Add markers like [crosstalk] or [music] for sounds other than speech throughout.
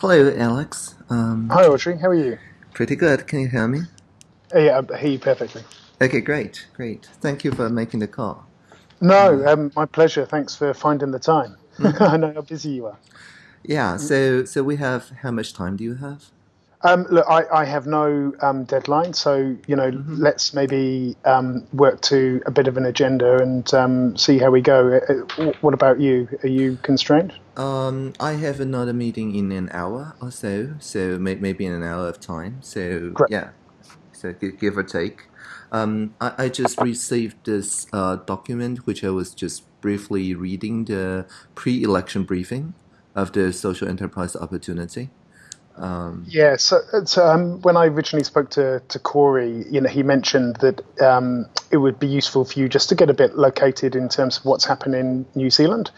Hello, Alex. Um, Hi, Audrey. How are you? Pretty good. Can you hear me? Uh, yeah, I hear you perfectly. Okay, great, great. Thank you for making the call. No, um, my pleasure. Thanks for finding the time. [laughs] I know how busy you are. Yeah. So, so we have. How much time do you have? Um, look, I, I have no um, deadline, so you know, let's maybe um, work to a bit of an agenda and um, see how we go. Uh, uh, What about you? Are you constrained? Um, I have another meeting in an hour or so. So may, maybe in an hour of time. So Great. yeah. So gi- give or take. Um, I, I just received this uh, document, which I was just briefly reading the pre-election briefing of the social enterprise opportunity. Um, Yeah. So, so um, when I originally spoke to, to Corey, you know, he mentioned that um, it would be useful for you just to get a bit located in terms of what's happening in New Zealand.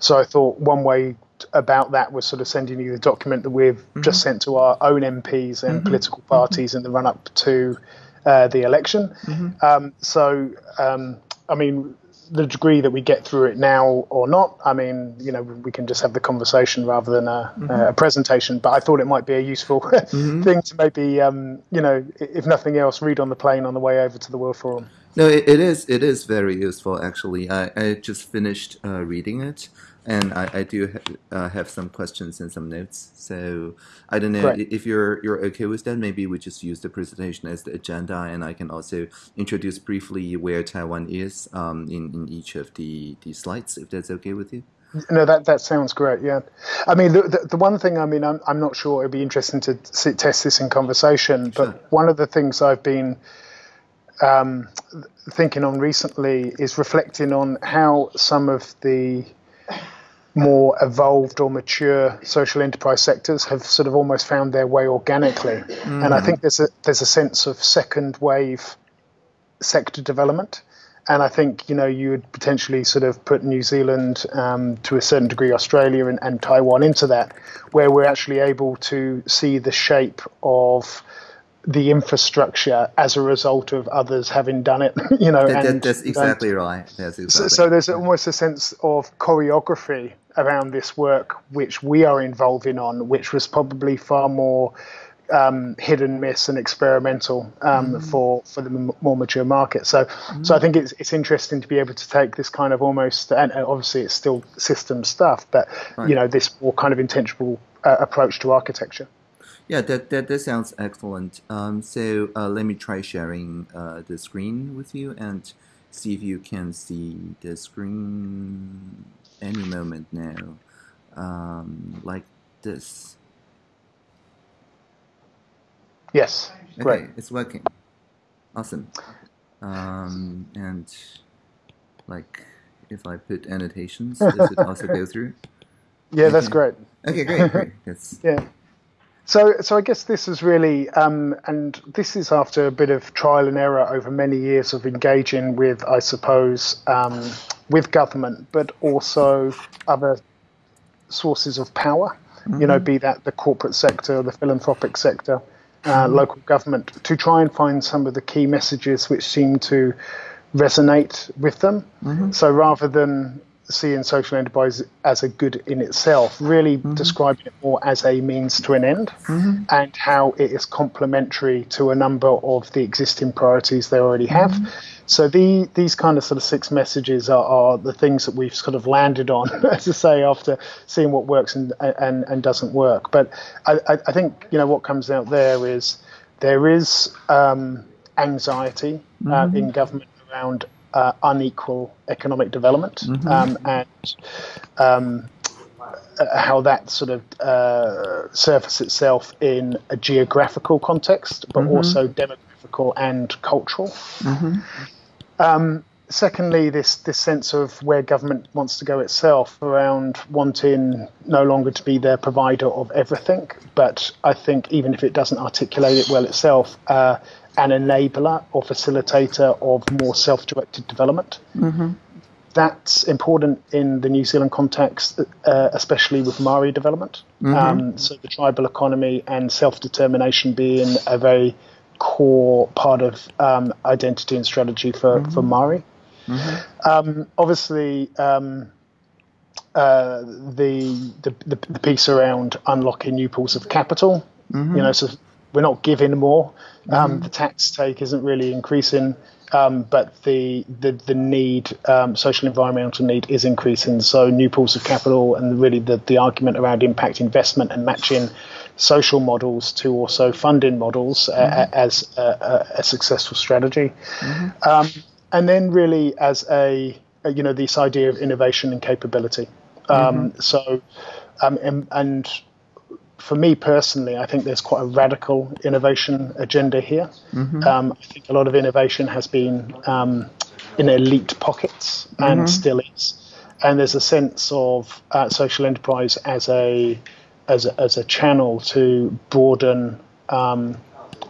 So I thought one way about that was sort of sending you the document that we've just sent to our own MPs and political parties in the run up to uh, the election. Um, so, um, I mean, the degree that we get through it now or not, I mean, you know, we can just have the conversation rather than a, a presentation. But I thought it might be a useful [laughs] thing to maybe, um, you know, if nothing else, read on the plane on the way over to the World Forum. No, it, it is. It is very useful, actually. I, I just finished uh, reading it, and I, I do ha- uh, have some questions and some notes. So I don't know if you're you're okay with that. Maybe we just use the presentation as the agenda, and I can also introduce briefly where Taiwan is um, in in each of the the slides, if that's okay with you. No, that that sounds great. Yeah, I mean, the, the, the one thing I mean, I'm I'm not sure it'd be interesting to sit, test this in conversation, but one of the things I've been um, thinking on recently is reflecting on how some of the more evolved or mature social enterprise sectors have sort of almost found their way organically, and I think there's a there's a sense of second wave sector development. And I think you know you would potentially sort of put New Zealand um, to a certain degree, Australia and, and Taiwan into that, where we're actually able to see the shape of the infrastructure as a result of others having done it. [laughs] You know, That, and that's and- exactly right. That's so, exactly. so there's almost a sense of choreography around this work which we are involving on, which was probably far more um, hit and miss and experimental um, for for the m- more mature market. So, so I think it's it's interesting to be able to take this kind of almost and obviously it's still system stuff, but you know this more kind of intentional uh, approach to architecture. Yeah, that, that, that sounds excellent. Um, so uh, let me try sharing uh, the screen with you and see if you can see the screen any moment now, um, like this. Yes, Okay, great. it's working. Awesome. Um, and like, if I put annotations, does it also go [laughs] through? Yeah, that's great. Okay, great, great. [laughs] That's Yeah. So, so I guess this is really, um, and this is after a bit of trial and error over many years of engaging with, I suppose, um, with government, but also other sources of power. You know, mm-hmm. be that the corporate sector, the philanthropic sector, uh, mm-hmm. local government, to try and find some of the key messages which seem to resonate with them. Mm-hmm. So rather than seeing social enterprise as a good in itself, really describing it more as a means to an end and how it is complementary to a number of the existing priorities they already have. So the, these kind of sort of six messages are, are the things that we've sort of landed on, [laughs] as I say, after seeing what works and and, and doesn't work. But I, I I think you know what comes out there is there is um, anxiety uh, in government around uh, unequal economic development um, and um, how that sort of uh, surface itself in a geographical context, but also demographical and cultural. Um, secondly, this this sense of where government wants to go itself around wanting no longer to be their provider of everything, but I think even if it doesn't articulate it well itself, uh, an enabler or facilitator of more self-directed development. That's important in the New Zealand context, uh, especially with Maori development. Um, so the tribal economy and self-determination being a very core part of um, identity and strategy for, for Maori. Um, obviously, um, uh, the, the, the the piece around unlocking new pools of capital. Mm-hmm. You know, so we're not giving more. Um, mm-hmm. The tax take isn't really increasing, um, but the the the need, um, social environmental need, is increasing. So new pools of capital and really the the argument around impact investment and matching social models to also funding models uh, mm-hmm. as a, a, successful strategy. Mm-hmm. Um, and then really as a, a, you know this idea of innovation and capability. Um, mm-hmm. So um, and, and, for me personally, I think there's quite a radical innovation agenda here. Mm-hmm. Um, I think a lot of innovation has been um, in elite pockets and mm-hmm. still is. And there's a sense of uh, social enterprise as a as a, as a channel to broaden um,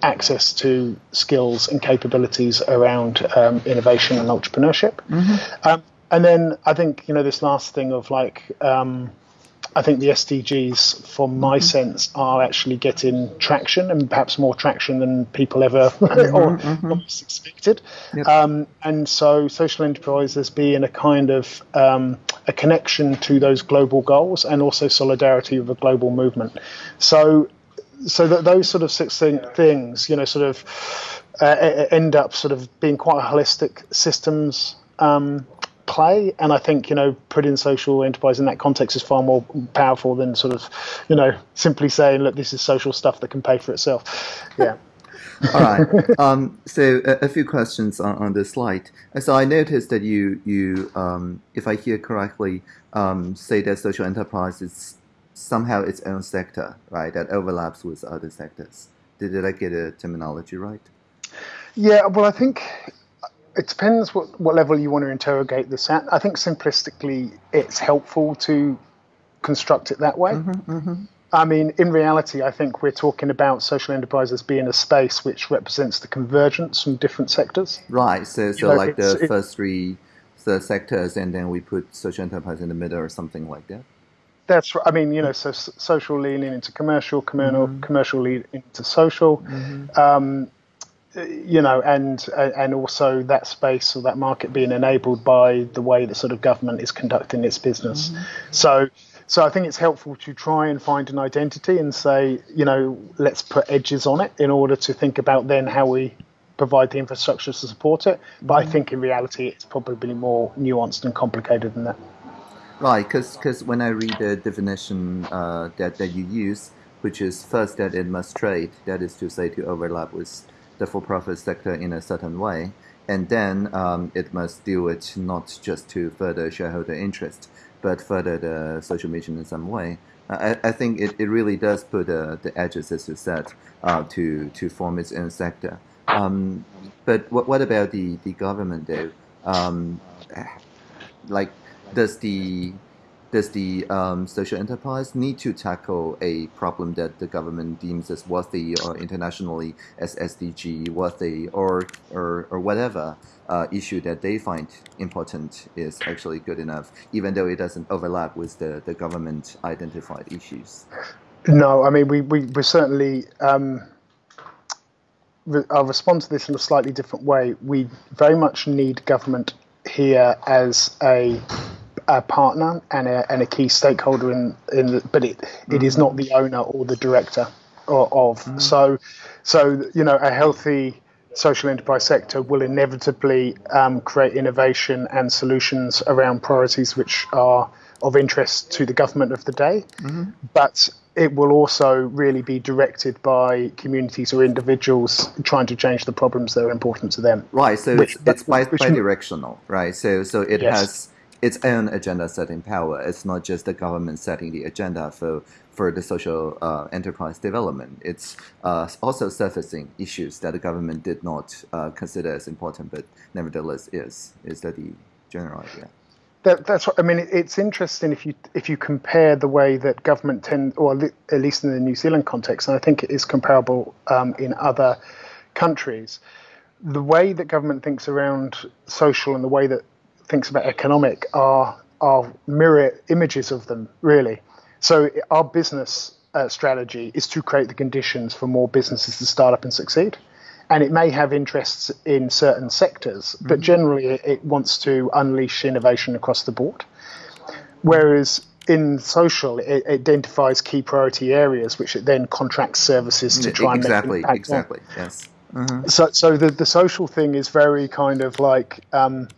access to skills and capabilities around um, innovation and entrepreneurship. Mm-hmm. Um, and then I think you know this last thing of like um, I think the SDGs, from my mm-hmm. sense, are actually getting traction and perhaps more traction than people ever [laughs] mm-hmm, or mm-hmm. expected. Yep. Um, and so, social enterprises being a kind of um, a connection to those global goals and also solidarity with a global movement. So, so that those sort of six things, you know, sort of uh, end up sort of being quite holistic systems um, play. And I think, you know, putting social enterprise in that context is far more powerful than sort of, you know, simply saying, look, this is social stuff that can pay for itself. Yeah. [laughs] All right. Um, so a, a, few questions on, on this slide. So I noticed that you, you um, if I hear correctly, um, say that social enterprise is somehow its own sector, right? That overlaps with other sectors. Did, did I get a terminology right? Yeah. Well, I think it depends what, what level you want to interrogate this at. I think simplistically, it's helpful to construct it that way. Mm-hmm, mm-hmm. I mean, in reality, I think we're talking about social enterprises being a space which represents the convergence from different sectors. Right. So, so you know, like the first three the sectors, and then we put social enterprise in the middle or something like that. That's right. I mean, you know, so social leaning into commercial, commercial, mm-hmm. commercial lead into social. Mm-hmm. Um, you know, and and also that space or that market being enabled by the way the sort of government is conducting its business. Mm-hmm. So, so I think it's helpful to try and find an identity and say, you know, let's put edges on it in order to think about then how we provide the infrastructure to support it. But mm-hmm. I think in reality, it's probably more nuanced and complicated than that. Right, because when I read the definition uh, that that you use, which is first that it must trade, that is to say to overlap with the for-profit sector in a certain way, and then um, it must do it not just to further shareholder interest, but further the social mission in some way. I, I think it, it really does put uh, the edges, as you said, uh, to to form its own sector. Um, but what, what about the, the government though? Um, like, does the does the um, social enterprise need to tackle a problem that the government deems as worthy or internationally as SDG worthy or or, or whatever uh, issue that they find important is actually good enough, even though it doesn't overlap with the, the government identified issues? No, I mean we we we certainly. Um, I'll respond to this in a slightly different way. We very much need government here as a a partner and a, and a key stakeholder in, in the, but it, mm-hmm. it is not the owner or the director of. of. Mm-hmm. So, so you know, a healthy social enterprise sector will inevitably um, create innovation and solutions around priorities which are of interest to the government of the day, mm-hmm. but it will also really be directed by communities or individuals trying to change the problems that are important to them. Right. So which, it's, it's bi- directional right? So so it yes. has its own agenda setting power. It's not just the government setting the agenda for for the social uh, enterprise development. It's uh, also surfacing issues that the government did not uh, consider as important, but nevertheless is. Is that the general idea? That, that's what I mean. It's interesting if you if you compare the way that government tend, or at least in the New Zealand context, and I think it is comparable um, in other countries. The way that government thinks around social and the way that thinks about economic are are mirror images of them really. So our business uh, strategy is to create the conditions for more businesses to start up and succeed. And it may have interests in certain sectors, but mm-hmm. generally it, it wants to unleash innovation across the board. Whereas in social, it identifies key priority areas, which it then contracts services to try exactly, and make exactly, exactly, yes. Mm-hmm. So, so the the social thing is very kind of like. Um,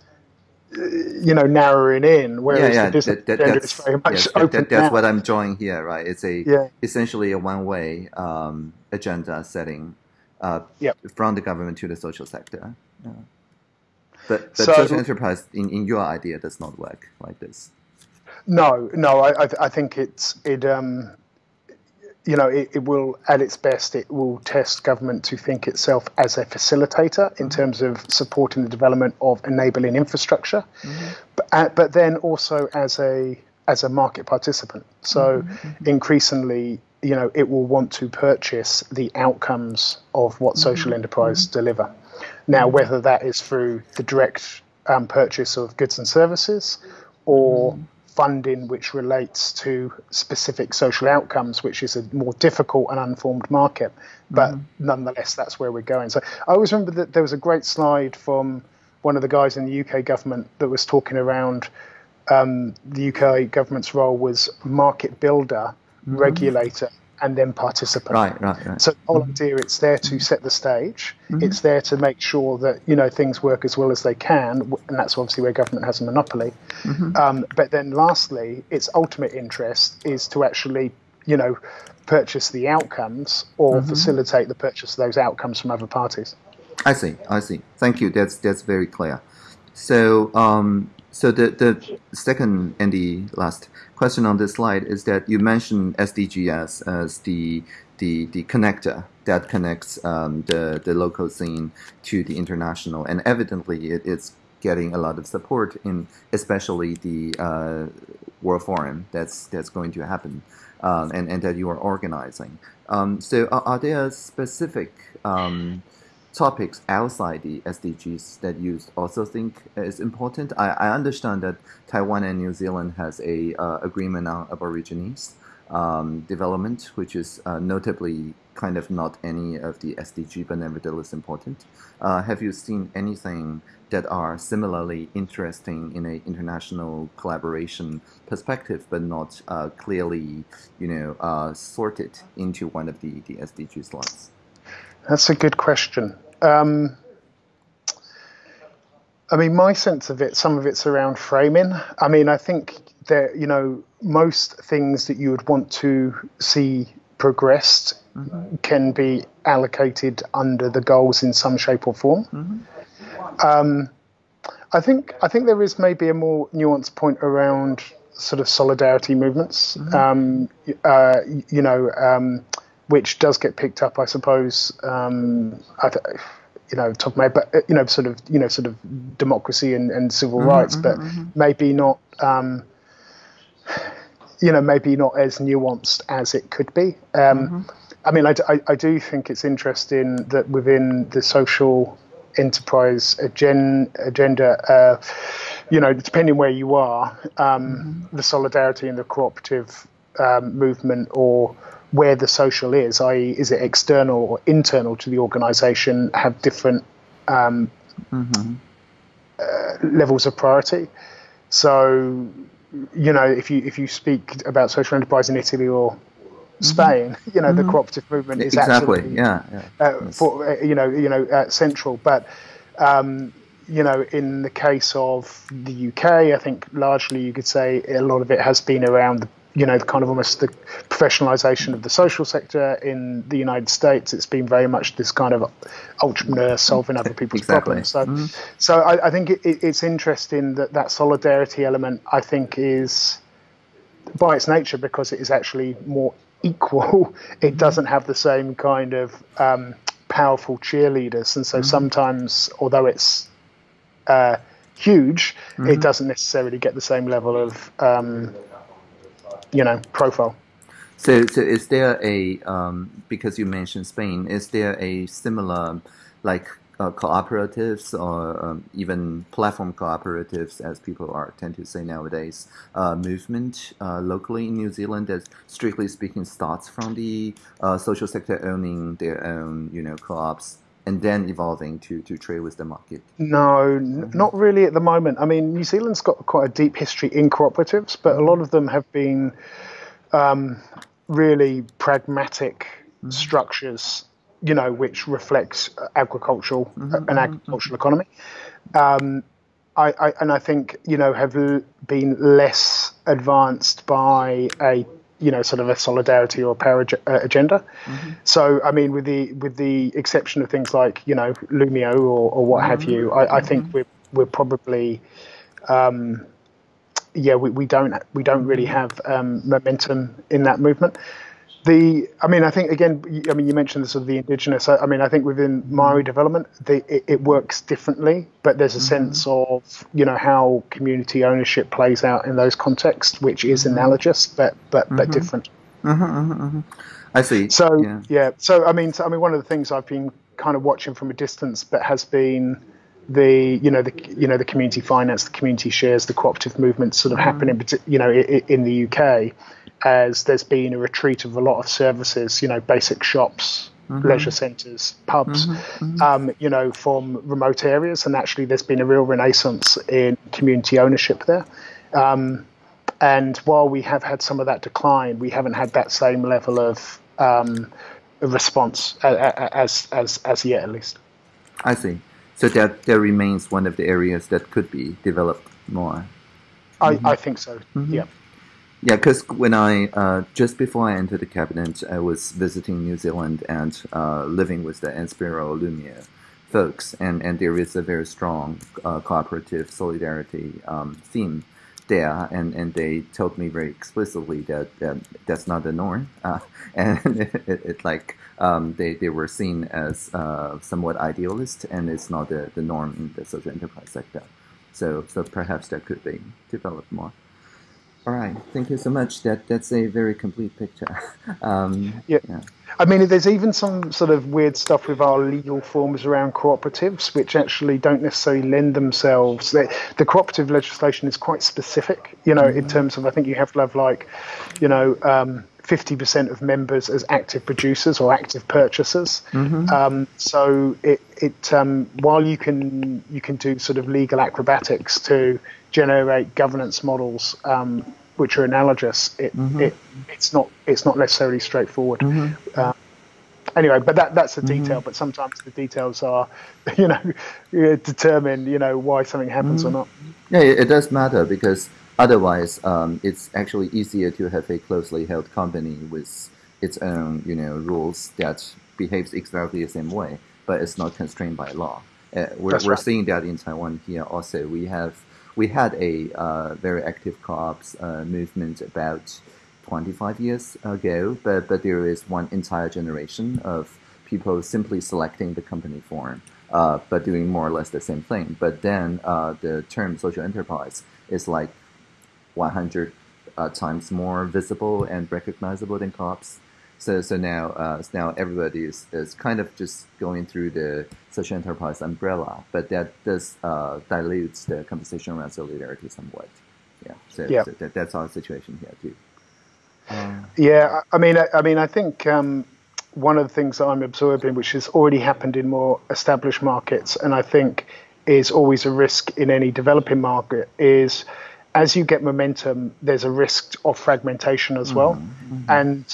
you know, narrowing in, whereas yeah, yeah. the that, that, is very much yes, open. That, that's what I'm drawing here, right? It's a yeah. essentially a one-way um, agenda setting uh, yep. from the government to the social sector. Yeah. But, but so, social enterprise, in, in your idea, does not work like this. No, no, I, I, I think it's it. Um, you know, it, it, will, at its best, it will test government to think itself as a facilitator in mm-hmm. terms of supporting the development of enabling infrastructure, mm-hmm. but, uh, but then also as a as a market participant. So mm-hmm. mm-hmm. increasingly, you know, it will want to purchase the outcomes of what mm-hmm. social enterprise mm-hmm. deliver. Now, whether that is through the direct um, purchase of goods and services or funding which relates to specific social outcomes, which is a more difficult and unformed market. But mm. nonetheless, that's where we're going. So I always remember that there was a great slide from one of the guys in the UK government that was talking around um, the UK government's role was market builder, mm. regulator, and then participant. Right, right, right. So the whole mm-hmm. idea it's there to set the stage. Mm-hmm. It's there to make sure that you know things work as well as they can, and that's obviously where government has a monopoly. Mm-hmm. Um, but then, lastly, its ultimate interest is to actually you know purchase the outcomes or mm-hmm. facilitate the purchase of those outcomes from other parties. I see. I see. Thank you. That's that's very clear. So um, so the, the second and the last question on this slide is that you mentioned SDGs as the the, the connector that connects um, the, the local scene to the international, and evidently it, it's getting a lot of support in especially the uh, World Forum that's that's going to happen, um, and and that you are organizing. Um, so are, are, there specific um, topics outside the SDGs that you also think is important? I, I understand that Taiwan and New Zealand has a uh, agreement on Aborigines um, development, which is uh, notably kind of not any of the SDG, but nevertheless important. Uh, have you seen anything that are similarly interesting in an international collaboration perspective, but not uh, clearly, you know, uh, sorted into one of the, the SDG slots? That's a good question. Um, I mean, my sense of it, some of it's around framing. I mean, I think that, you know, most things that you would want to see progressed mm-hmm. can be allocated under the goals in some shape or form. Mm-hmm. Um, I think I think there is maybe a more nuanced point around sort of solidarity movements. Mm-hmm. Um, uh, you know, um, which does get picked up, I suppose. Um, I th- you know, top of my, but you know, sort of, you know, sort of democracy and, and civil mm-hmm, rights, but mm-hmm. maybe not, um, you know, maybe not as nuanced as it could be. Um, mm-hmm. I mean, I, I, I, do think it's interesting that within the social enterprise agen- agenda, uh, you know, depending where you are, um, mm-hmm. the solidarity and the cooperative um, movement or where the social is, i.e., is it external or internal to the organization, have different um, mm-hmm. uh, levels of priority. So, you know, if you if you speak about social enterprise in Italy or mm-hmm. Spain, mm-hmm. [laughs] you know, mm-hmm. the cooperative movement is exactly absolutely, yeah, yeah. Uh, for uh, you know you know uh, central, but. Um, you know, in the case of the UK, I think largely you could say a lot of it has been around the you know, kind of almost the professionalization of the social sector in the United States. It's been very much this kind of entrepreneur solving other people's exactly. problems. So, mm-hmm. so I, I think it, it, it's interesting that that solidarity element, I think, is by its nature because it is actually more [laughs] equal. it mm-hmm. doesn't have the same kind of um, powerful cheerleaders, and so mm-hmm. sometimes, although it's uh, huge, mm-hmm. it doesn't necessarily get the same level of um, you know profile. So, so is there a um, because you mentioned Spain? Is there a similar like uh, cooperatives or um, even platform cooperatives, as people are tend to say nowadays, uh, movement uh, locally in New Zealand that, strictly speaking, starts from the uh, social sector owning their own, you know, co-ops and then evolving to, to trade with the market? No, n- mm-hmm. not really at the moment. I mean, New Zealand's got quite a deep history in cooperatives, but a mm-hmm. lot of them have been um, really pragmatic mm-hmm. structures, you know, which reflects agricultural an agricultural economy. Um, I, I, and I think you know have l- been less advanced by a you know sort of a solidarity or power ag- uh, agenda. So I mean, with the with the exception of things like you know Loomio or, or what have you, I, I think we're we're probably um, yeah we, we don't we don't really have um, momentum in that movement. The, I mean, I think again, i mean, you mentioned the sort of the indigenous. I, I mean, I think within Maori development, the, it, it works differently, but there's a mm-hmm. sense of you know how community ownership plays out in those contexts, which is mm-hmm. analogous but but but mm-hmm. different. I see. So yeah. yeah. so I mean, so, I mean, one of the things I've been kind of watching from a distance, but has been the you know the you know the community finance, the community shares, the cooperative movement sort of happening, you know, in, in the UK, as there's been a retreat of a lot of services, you know, basic shops. Leisure centres, pubs, Um, you know, from remote areas, and actually, there's been a real renaissance in community ownership there. Um, and while we have had some of that decline, we haven't had that same level of um, response as as as yet, at least. I see. So that that remains one of the areas that could be developed more. I, I think so. Yeah. Yeah, because when I uh, just before I entered the cabinet, I was visiting New Zealand and uh, living with the Enspiral Loomio folks, and, and there is a very strong uh, cooperative solidarity um, theme there, and, and they told me very explicitly that, that that's not the norm, [laughs] uh, and it, it, it like um, they, they were seen as uh, somewhat idealist, and it's not the, the norm in the social enterprise sector. So so perhaps that could be developed more. All right, thank you so much. That that's a very complete picture. [laughs] Um, Yeah. yeah. I mean, there's even some sort of weird stuff with our legal forms around cooperatives, which actually don't necessarily lend themselves. The, the cooperative legislation is quite specific, you know, in terms of I think you have to have like, you know, um, 50% of members as active producers or active purchasers. Um, so it, it um, while you can you can do sort of legal acrobatics to generate governance models um, which are analogous, it, it it's not it's not necessarily straightforward. Uh, anyway, but that that's a detail. But sometimes the details are, [laughs] you know, determine you know why something happens or not. Yeah, it, it does matter because otherwise, um, it's actually easier to have a closely held company with its own, you know, rules that behaves exactly the same way, but it's not constrained by law. Uh, we're we're seeing that in Taiwan here also. We have we had a uh, very active co-ops uh, movement about 25 years ago, but but there is one entire generation of people simply selecting the company form, uh, but doing more or less the same thing. But then uh, the term social enterprise is like 100 uh, times more visible and recognizable than co-ops. So, so now, uh, now everybody is, is kind of just going through the social enterprise umbrella, but that does uh, dilutes the conversation around solidarity somewhat. Yeah, so, Yeah. so that, that's our situation here too. Yeah, I I mean, I, I mean, I think um, one of the things that I'm absorbing, which has already happened in more established markets, and I think is always a risk in any developing market, is as you get momentum, there's a risk of fragmentation as well, and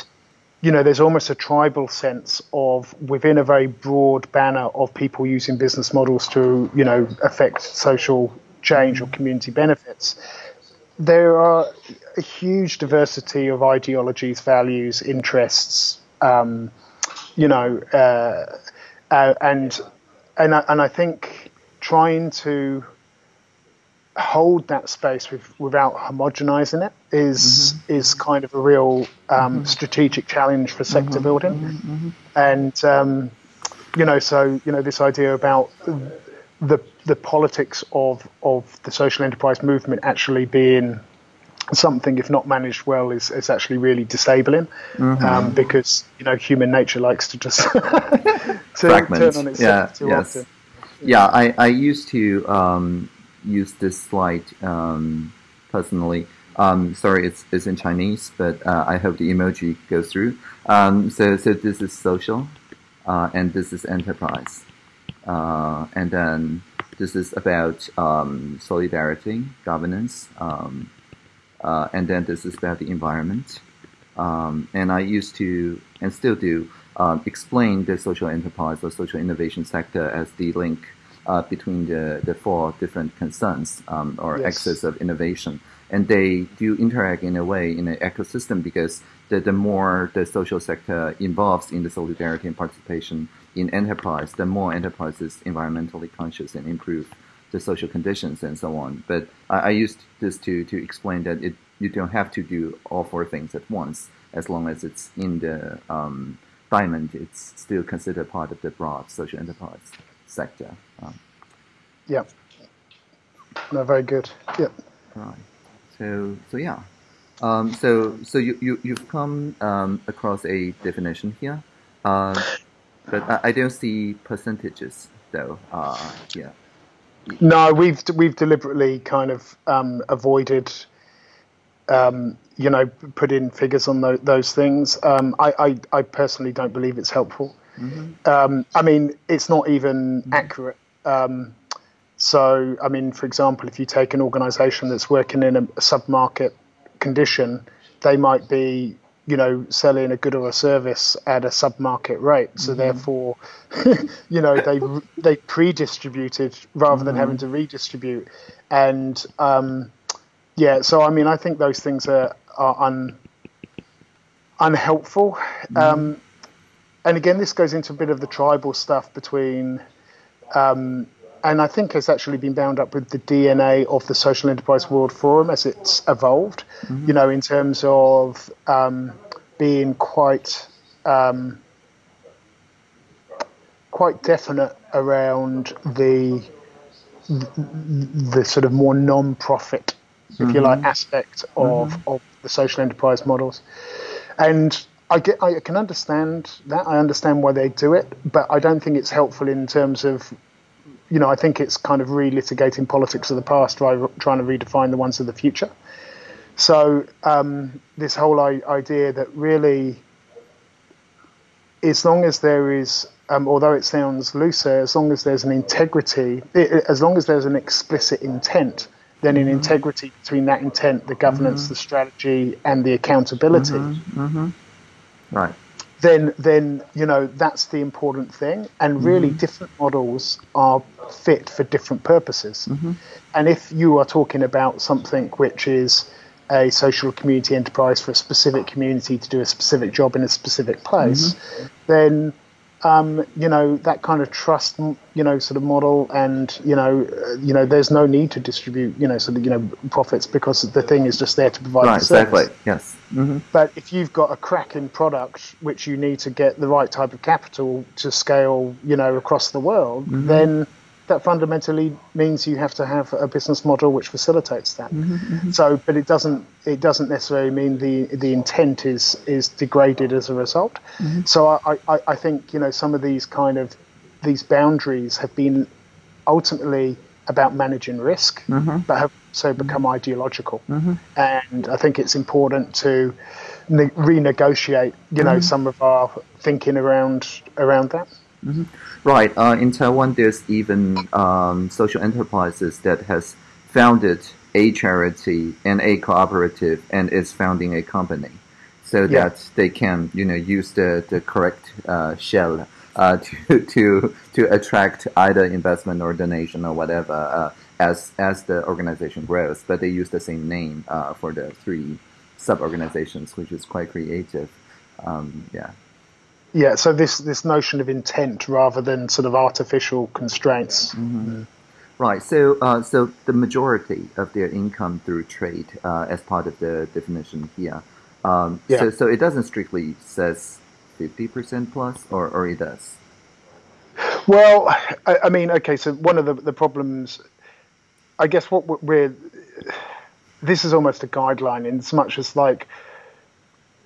you know, there's almost a tribal sense of within a very broad banner of people using business models to, you know, affect social change or community benefits. There are a huge diversity of ideologies, values, interests, um, you know, uh, uh, and and and I think trying to hold that space with, without homogenizing it is is kind of a real um, strategic challenge for sector building, and um, you know, so you know, this idea about the the politics of of the social enterprise movement actually being something, if not managed well, is, is actually really disabling um, because you know human nature likes to just [laughs] to turn on itself Yeah, too yes. often. Yeah, I, I used to um, use this slide um, personally. Um, sorry, it's, it's in Chinese, but uh, I hope the emoji goes through. Um, so, so this is social, uh, and this is enterprise. uh, and then this is about um, solidarity, governance, um, uh, and then this is about the environment. Um, and I used to, and still do, um, explain the social enterprise or social innovation sector as the link uh, between the, the four different concerns um, or yes. axes of innovation. And they do interact in a way in an ecosystem because the, the more the social sector involves in the solidarity and participation in enterprise, the more enterprise is environmentally conscious and improve the social conditions and so on. But I, I used this to, to explain that it, you don't have to do all four things at once as long as it's in the um, diamond, it's still considered part of the broad social enterprise sector. Um, yeah. No, very good. Yep. Right. So, so yeah. Um, so, so you, you, you've come um, across a definition here, uh, but I, I, don't see percentages though. Uh, yeah. No, we've we've deliberately kind of um, avoided um, you know, put in figures on the, those things. Um, I, I, I, personally don't believe it's helpful. Mm-hmm. Um, I mean, it's not even mm-hmm. accurate. Um, so, I mean, for example, if you take an organization that's working in a, a sub-market condition, they might be, you know, selling a good or a service at a sub-market rate. So mm-hmm. therefore, [laughs] you know, they they pre-distributed rather than mm-hmm. having to redistribute. And um, yeah, so I mean, I think those things are are un, unhelpful. Mm. Um, and again, this goes into a bit of the tribal stuff between, um, and I think has actually been bound up with the DNA of the Social Enterprise World Forum as it's evolved. Mm-hmm. You know, in terms of um, being quite um, quite definite around the the sort of more non-profit, if mm-hmm. you like, aspect of, mm-hmm. of the social enterprise models. And I get, I can understand that. I understand why they do it, but I don't think it's helpful in terms of, you know, I think it's kind of relitigating politics of the past, trying to redefine the ones of the future. So um, this whole idea that really, as long as there is, um, although it sounds looser, as long as there's an integrity, it, as long as there's an explicit intent then an mm-hmm. integrity between that intent, the governance, mm-hmm. the strategy, and the accountability. Mm-hmm. Mm-hmm. Right. Then, then you know that's the important thing, and really mm-hmm. different models are fit for different purposes. Mm-hmm. And if you are talking about something which is a social community enterprise for a specific community to do a specific job in a specific place, then um, you know that kind of trust, you know, sort of model, and you know, uh, you know, there's no need to distribute, you know, sort of, you know, profits because the thing is just there to provide right, the service. Exactly. Yes. Mm-hmm. But if you've got a cracking product which you need to get the right type of capital to scale, you know, across the world, mm-hmm. then that fundamentally means you have to have a business model which facilitates that. Mm-hmm, mm-hmm. So, but it doesn't it doesn't necessarily mean the the intent is is degraded as a result. Mm-hmm. So I, I, I think you know some of these kind of these boundaries have been ultimately about managing risk, mm-hmm. but have so become ideological. Mm-hmm. And I think it's important to ne- renegotiate, you know, mm-hmm. some of our thinking around around that. Mm-hmm. Right. Uh, in Taiwan, there's even um, social enterprises that has founded a charity and a cooperative and is founding a company, so yeah. that they can, you know, use the the correct uh, shell uh, [laughs] to to to attract either investment or donation or whatever uh, as as the organization grows. But they use the same name uh, for the three sub organizations, which is quite creative. Um, yeah. Yeah, so this this notion of intent rather than sort of artificial constraints. Mm-hmm. Right. So uh, so the majority of their income through trade, uh, as part of the definition here. Um, yeah. So so it doesn't strictly says fifty percent plus, or or it does. Well, I, I, mean, okay. So one of the the problems, I guess, what we're this is almost a guideline in as much as like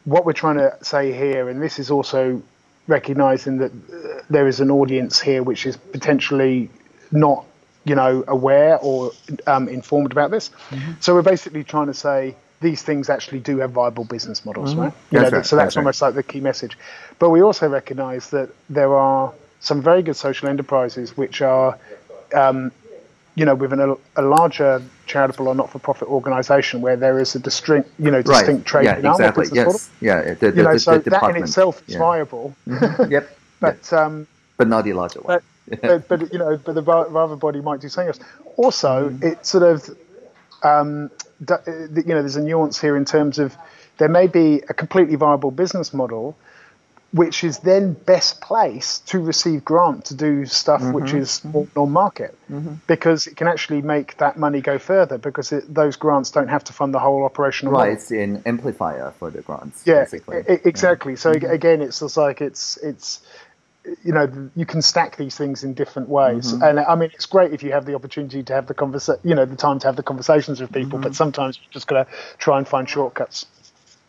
what we're trying to say here, and this is also recognizing that uh, there is an audience here which is potentially not you know aware or um, informed about this mm-hmm. so we're basically trying to say these things actually do have viable business models mm-hmm. right, that's know, right so that's, that's almost right. like the key message but we also recognize that there are some very good social enterprises which are, um, you know, within a, a, larger charitable or not-for-profit organisation where there is a distinct, you know, distinct right. trade yeah, exactly. yes. Model. Yeah, the, the, you know, the, so that in itself is yeah. viable. Mm-hmm. Yep. [laughs] but um, but not the larger one. But, [laughs] but, you know, but the rather body might do something else. Also, mm. it sort of, um, you know, there's a nuance here in terms of there may be a completely viable business model which is then best placed to receive grant to do stuff mm-hmm, which is mm-hmm. more non-market mm-hmm. because it can actually make that money go further because it, those grants don't have to fund the whole operational right model. it's an amplifier for the grants yeah basically. exactly yeah. so mm-hmm. again it's just like it's it's you know you can stack these things in different ways mm-hmm. and i mean it's great if you have the opportunity to have the conversa- you know the time to have the conversations with people but mm-hmm. sometimes you just got to try and find shortcuts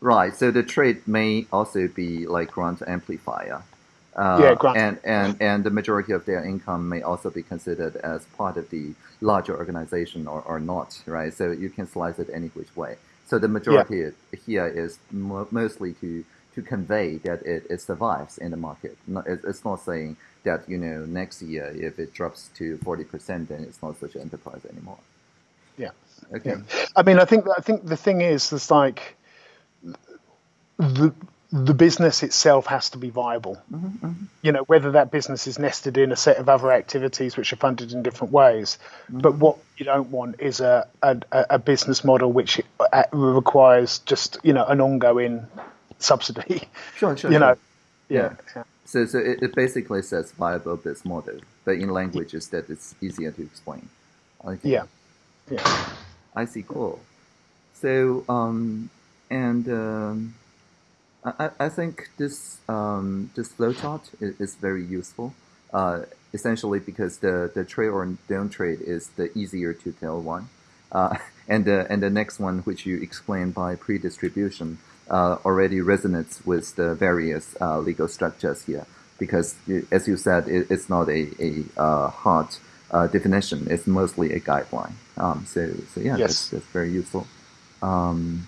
Right. So the trade may also be like grant amplifier. Uh, yeah, grant. And, and, and the majority of their income may also be considered as part of the larger organization or, or not, right? So you can slice it any which way. So the majority yeah. here is mo- mostly to, to convey that it, it survives in the market. it's not saying that, you know, next year if it drops to 40%, then it's not such an enterprise anymore. Yeah. Okay. Yeah. I mean, I think, I think the thing is, it's like, the the business itself has to be viable. Mm-hmm, mm-hmm. You know, whether that business is nested in a set of other activities which are funded in different ways. Mm-hmm. But what you don't want is a, a, a business model which uh, requires just you know an ongoing subsidy. Sure, sure. [laughs] you sure. know, yeah. yeah. So, so it, it, basically says viable business model, but in languages that it's easier to explain. Okay. Yeah. Yeah. I see. Cool. So, um, and. Um, I, I think this um, this flowchart is, is very useful. Uh, essentially, because the, the trade or don't trade is the easier to tell one, uh, [laughs] and the and the next one, which you explained by pre-distribution, uh, already resonates with the various uh, legal structures here. Because, as you said, it, it's not a a uh, hard uh, definition; it's mostly a guideline. Um, so so yeah, yes. that's, that's very useful. Um,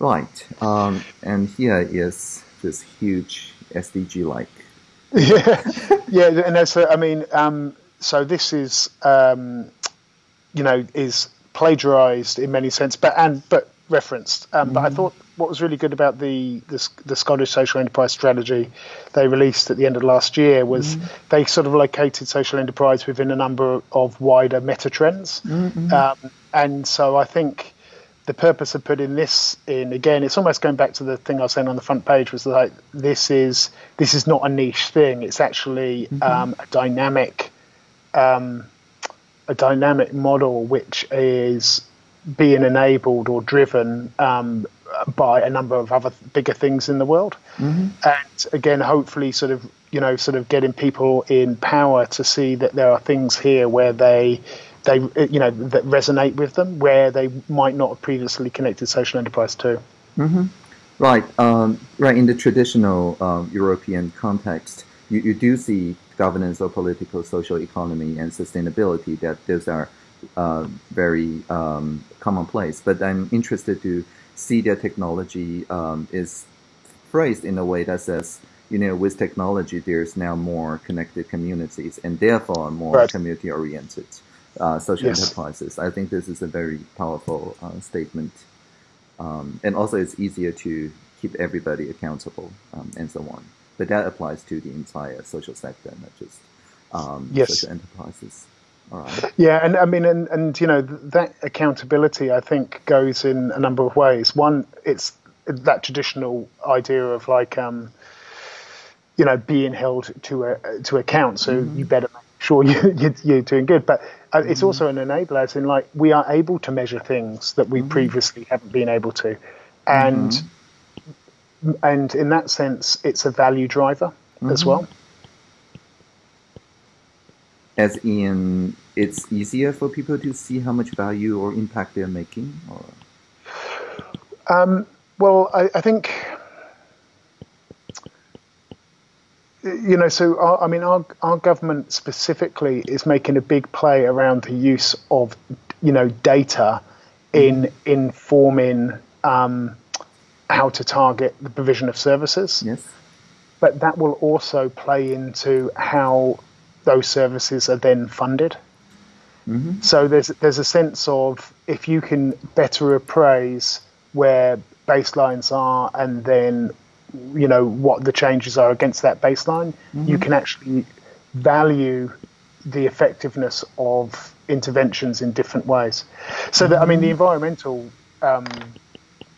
Right. Um, and here is this huge SDG like. [laughs] Yeah, yeah, and that's. I mean, um, so this is, um, you know, is plagiarized in many sense, but and but referenced. Um, mm-hmm. But I mm-hmm. thought what was really good about the, the, the Scottish social enterprise strategy they released at the end of last year was mm-hmm. they sort of located social enterprise within a number of wider meta trends, mm-hmm. um, and so I think the purpose of putting this in again it's almost going back to the thing i was saying on the front page was like this is this is not a niche thing it's actually mm-hmm. um, a dynamic um, a dynamic model which is being enabled or driven um, by a number of other bigger things in the world mm-hmm. and again hopefully sort of you know sort of getting people in power to see that there are things here where they they you know that resonate with them where they might not have previously connected social enterprise to. Mm-hmm. Right, um, right. In the traditional um, European context, you, you do see governance or political, social economy, and sustainability. That those are uh, very um, commonplace. But I'm interested to see that technology um, is phrased in a way that says, you know, with technology, there's now more connected communities, and therefore more right. community oriented uh, social yes. enterprises. I think this is a very powerful uh, statement. Um, and also, it's easier to keep everybody accountable um, and so on. But that applies to the entire social sector, not just um, yes. social enterprises. All right. Yeah, and I mean, and, and you know, that accountability, I think, goes in a number of ways. One, it's that traditional idea of like, um, you know, being held to a, to account. So mm-hmm. you better sure [laughs] you, you're doing good. But uh, it's also an enabler, as in like we are able to measure things that we mm-hmm. previously haven't been able to, and mm-hmm. and in that sense, it's a value driver mm-hmm. as well. As in, it's easier for people to see how much value or impact they're making, or. Um, well, I, I think you know, so our, I mean, our our government specifically is making a big play around the use of, you know, data in informing um, how to target the provision of services. Yes. but that will also play into how those services are then funded. Mm-hmm. So there's there's a sense of if you can better appraise where baselines are and then you know what the changes are against that baseline, mm-hmm. you can actually value the effectiveness of interventions in different ways. So that I mean the mm-hmm. environmental um,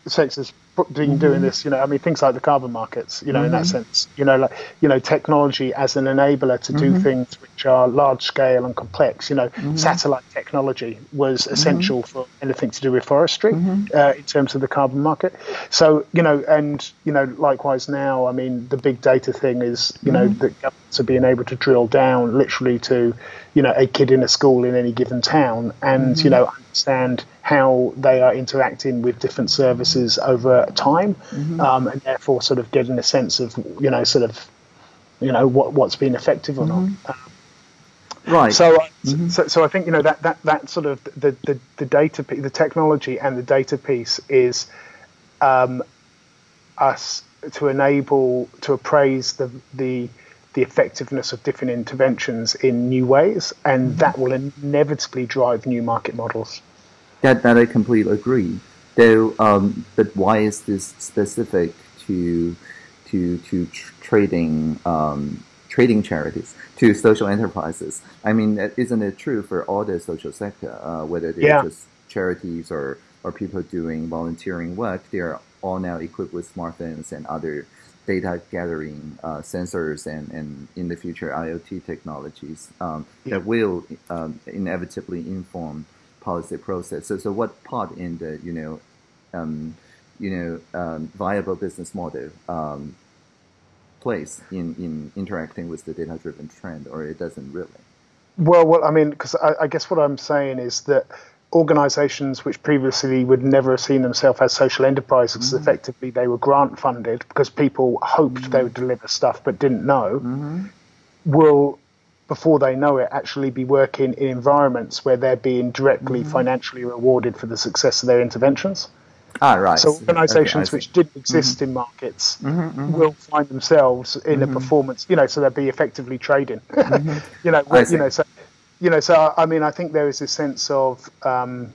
sectors mm-hmm. doing this, you know, I mean, things like the carbon markets, you know, mm-hmm. in that mm-hmm. sense, you know, like, you know, technology as an enabler to do mm-hmm. things which are large scale and complex, you know, mm-hmm. satellite technology was mm-hmm. essential for anything to do with forestry uh, in terms of the carbon market. So, you know, and, you know, likewise now, I mean, the big data thing is, you know, that governments are being able to drill down literally to, you know, a kid in a school in any given town and, you know, understand how they are interacting with different services over time, mm-hmm. um, and therefore sort of getting a sense of you know sort of you know what what's been effective or mm-hmm. not. Um, right. So, uh, mm-hmm. so, so I think you know that that that sort of the the, the data the technology and the data piece is um, us to enable to appraise the the the effectiveness of different interventions in new ways, and mm-hmm. that will inevitably drive new market models. That that I completely agree. Though, um, but why is this specific to to to tr- trading um, trading charities to social enterprises? I mean, isn't it true for all the social sector, uh, whether they're yeah. just charities or or people doing volunteering work? They are all now equipped with smartphones and other data gathering uh, sensors and, and in the future IoT technologies um, yeah. that will um, inevitably inform policy process. So, so what part in the you know, um, you know, um, viable business model um, plays in in interacting with the data driven trend, or it doesn't really? Well, well, I mean, because I, I guess what I'm saying is that organizations which previously would never have seen themselves as social enterprises, mm-hmm. effectively they were grant funded because people hoped mm-hmm. they would deliver stuff but didn't know, mm-hmm. will before they know it, actually be working in environments where they're being directly mm-hmm. financially rewarded for the success of their interventions. Ah, right. So organisations okay, which didn't exist mm-hmm. in markets mm-hmm, mm-hmm. will find themselves in a mm-hmm. performance. You know, so they'll be effectively trading. [laughs] Mm-hmm. you know, you know, so you know, so I mean, I think there is a sense of um,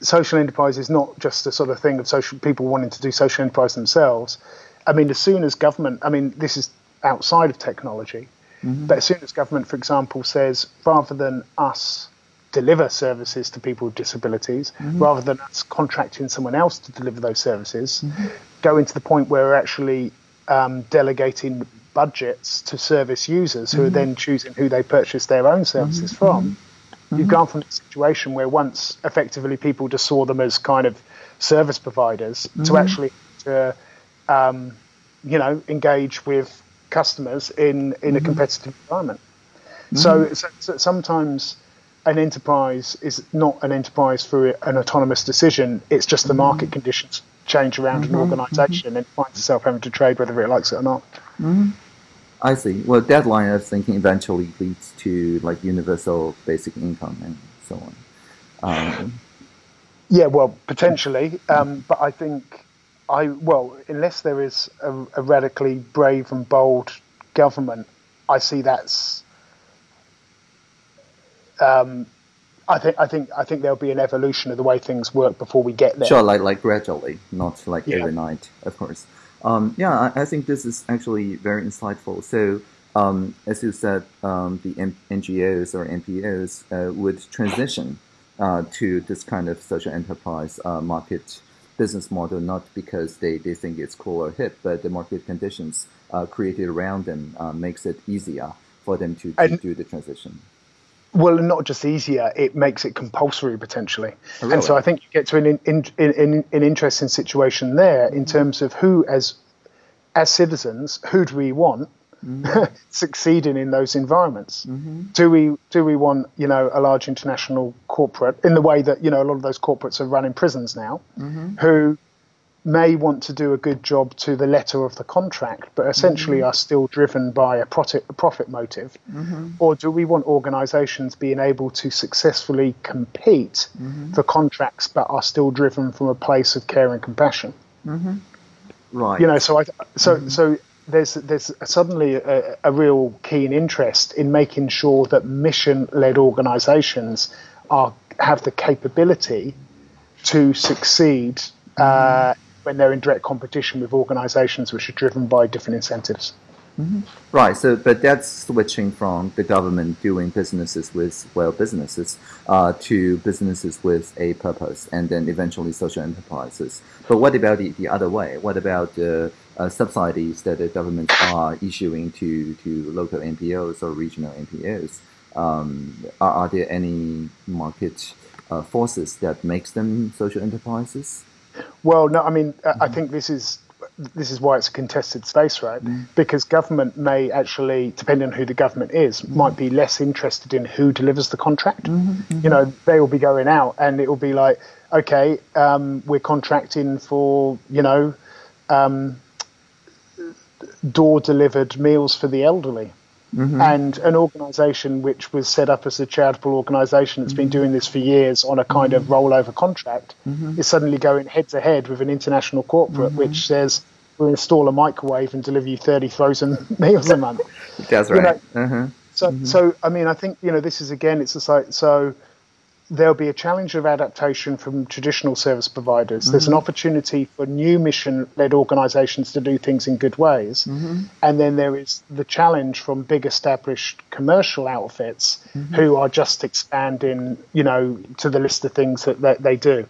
social enterprise is not just a sort of thing of social people wanting to do social enterprise themselves. I mean, as soon as government, I mean, this is outside of technology. Mm-hmm. But as soon as government, for example, says rather than us deliver services to people with disabilities, mm-hmm. rather than us contracting someone else to deliver those services, mm-hmm. going to the point where we're actually um, delegating budgets to service users who are mm-hmm. then choosing who they purchase their own services mm-hmm. from. Mm-hmm. You've gone from a situation where once effectively people just saw them as kind of service providers to actually to um, you know engage with customers in, in mm-hmm. a competitive environment. Mm-hmm. So, so, so, sometimes an enterprise is not an enterprise for an autonomous decision. It's just the market mm-hmm. conditions change around an mm-hmm. organization and it finds itself having to trade whether it likes it or not. Mm-hmm. I see. Well, deadline I was thinking eventually leads to like universal basic income and so on. Um, yeah, well, potentially, um, but I think I well, unless there is a, a radically brave and bold government, I see that's. Um, I think I think I think there'll be an evolution of the way things work before we get there. Sure, like like gradually, not like yeah. overnight, of course. Um, yeah, I, I, think this is actually very insightful. So, um, as you said, um, the M- NGOs or NPOs uh, would transition uh, to this kind of social enterprise uh, market business model not because they, they think it's cool or hip, but the market conditions uh, created around them uh, makes it easier for them to, to do the transition. Well, not just easier, it makes it compulsory potentially. Oh, really? And so I think you get to an, in, in, in, an interesting situation there in terms of who, as as citizens, who do we want mm-hmm. [laughs] succeeding in those environments. Mm-hmm. Do we do we want you know a large international corporate in the way that you know a lot of those corporates are running prisons now, mm-hmm. who may want to do a good job to the letter of the contract, but essentially mm-hmm. are still driven by a profit, a profit motive? Mm-hmm. Or do we want organizations being able to successfully compete mm-hmm. for contracts but are still driven from a place of care and compassion? Right. You know, so I so mm-hmm. so there's there's suddenly a, a, real keen interest in making sure that mission-led organisations are have the capability to succeed uh, when they're in direct competition with organisations which are driven by different incentives. Mm-hmm. Right. So, but that's switching from the government doing businesses with well businesses uh, to businesses with a purpose, and then eventually social enterprises. But what about the, the other way? What about the uh, subsidies that the governments are issuing to to local NPOs or regional NPOs? Um, are, are, there any market uh, forces that makes them social enterprises? Well, no. I mean, mm-hmm. I think this is this is why it's a contested space, right? Mm. Because government may actually, depending on who the government is, mm. might be less interested in who delivers the contract. Mm-hmm, mm-hmm. You know, they will be going out and it will be like, okay, um, we're contracting for, you know, um, door delivered meals for the elderly. Mm-hmm. And an organisation which was set up as a charitable organisation that's mm-hmm. been doing this for years on a kind mm-hmm. of rollover contract mm-hmm. is suddenly going head to head with an international corporate mm-hmm. which says we'll install a microwave and deliver you 30 frozen [laughs] meals a month. [laughs] That's right. You know, uh-huh. So, mm-hmm. so I mean, I think you know this is again, it's a site. So there'll be a challenge of adaptation from traditional service providers. Mm-hmm. There's an mm-hmm. opportunity for new mission led organizations to do things in good ways. Mm-hmm. And then there is the challenge from big established commercial outfits mm-hmm. who are just expanding, you know, to the list of things that, that they do.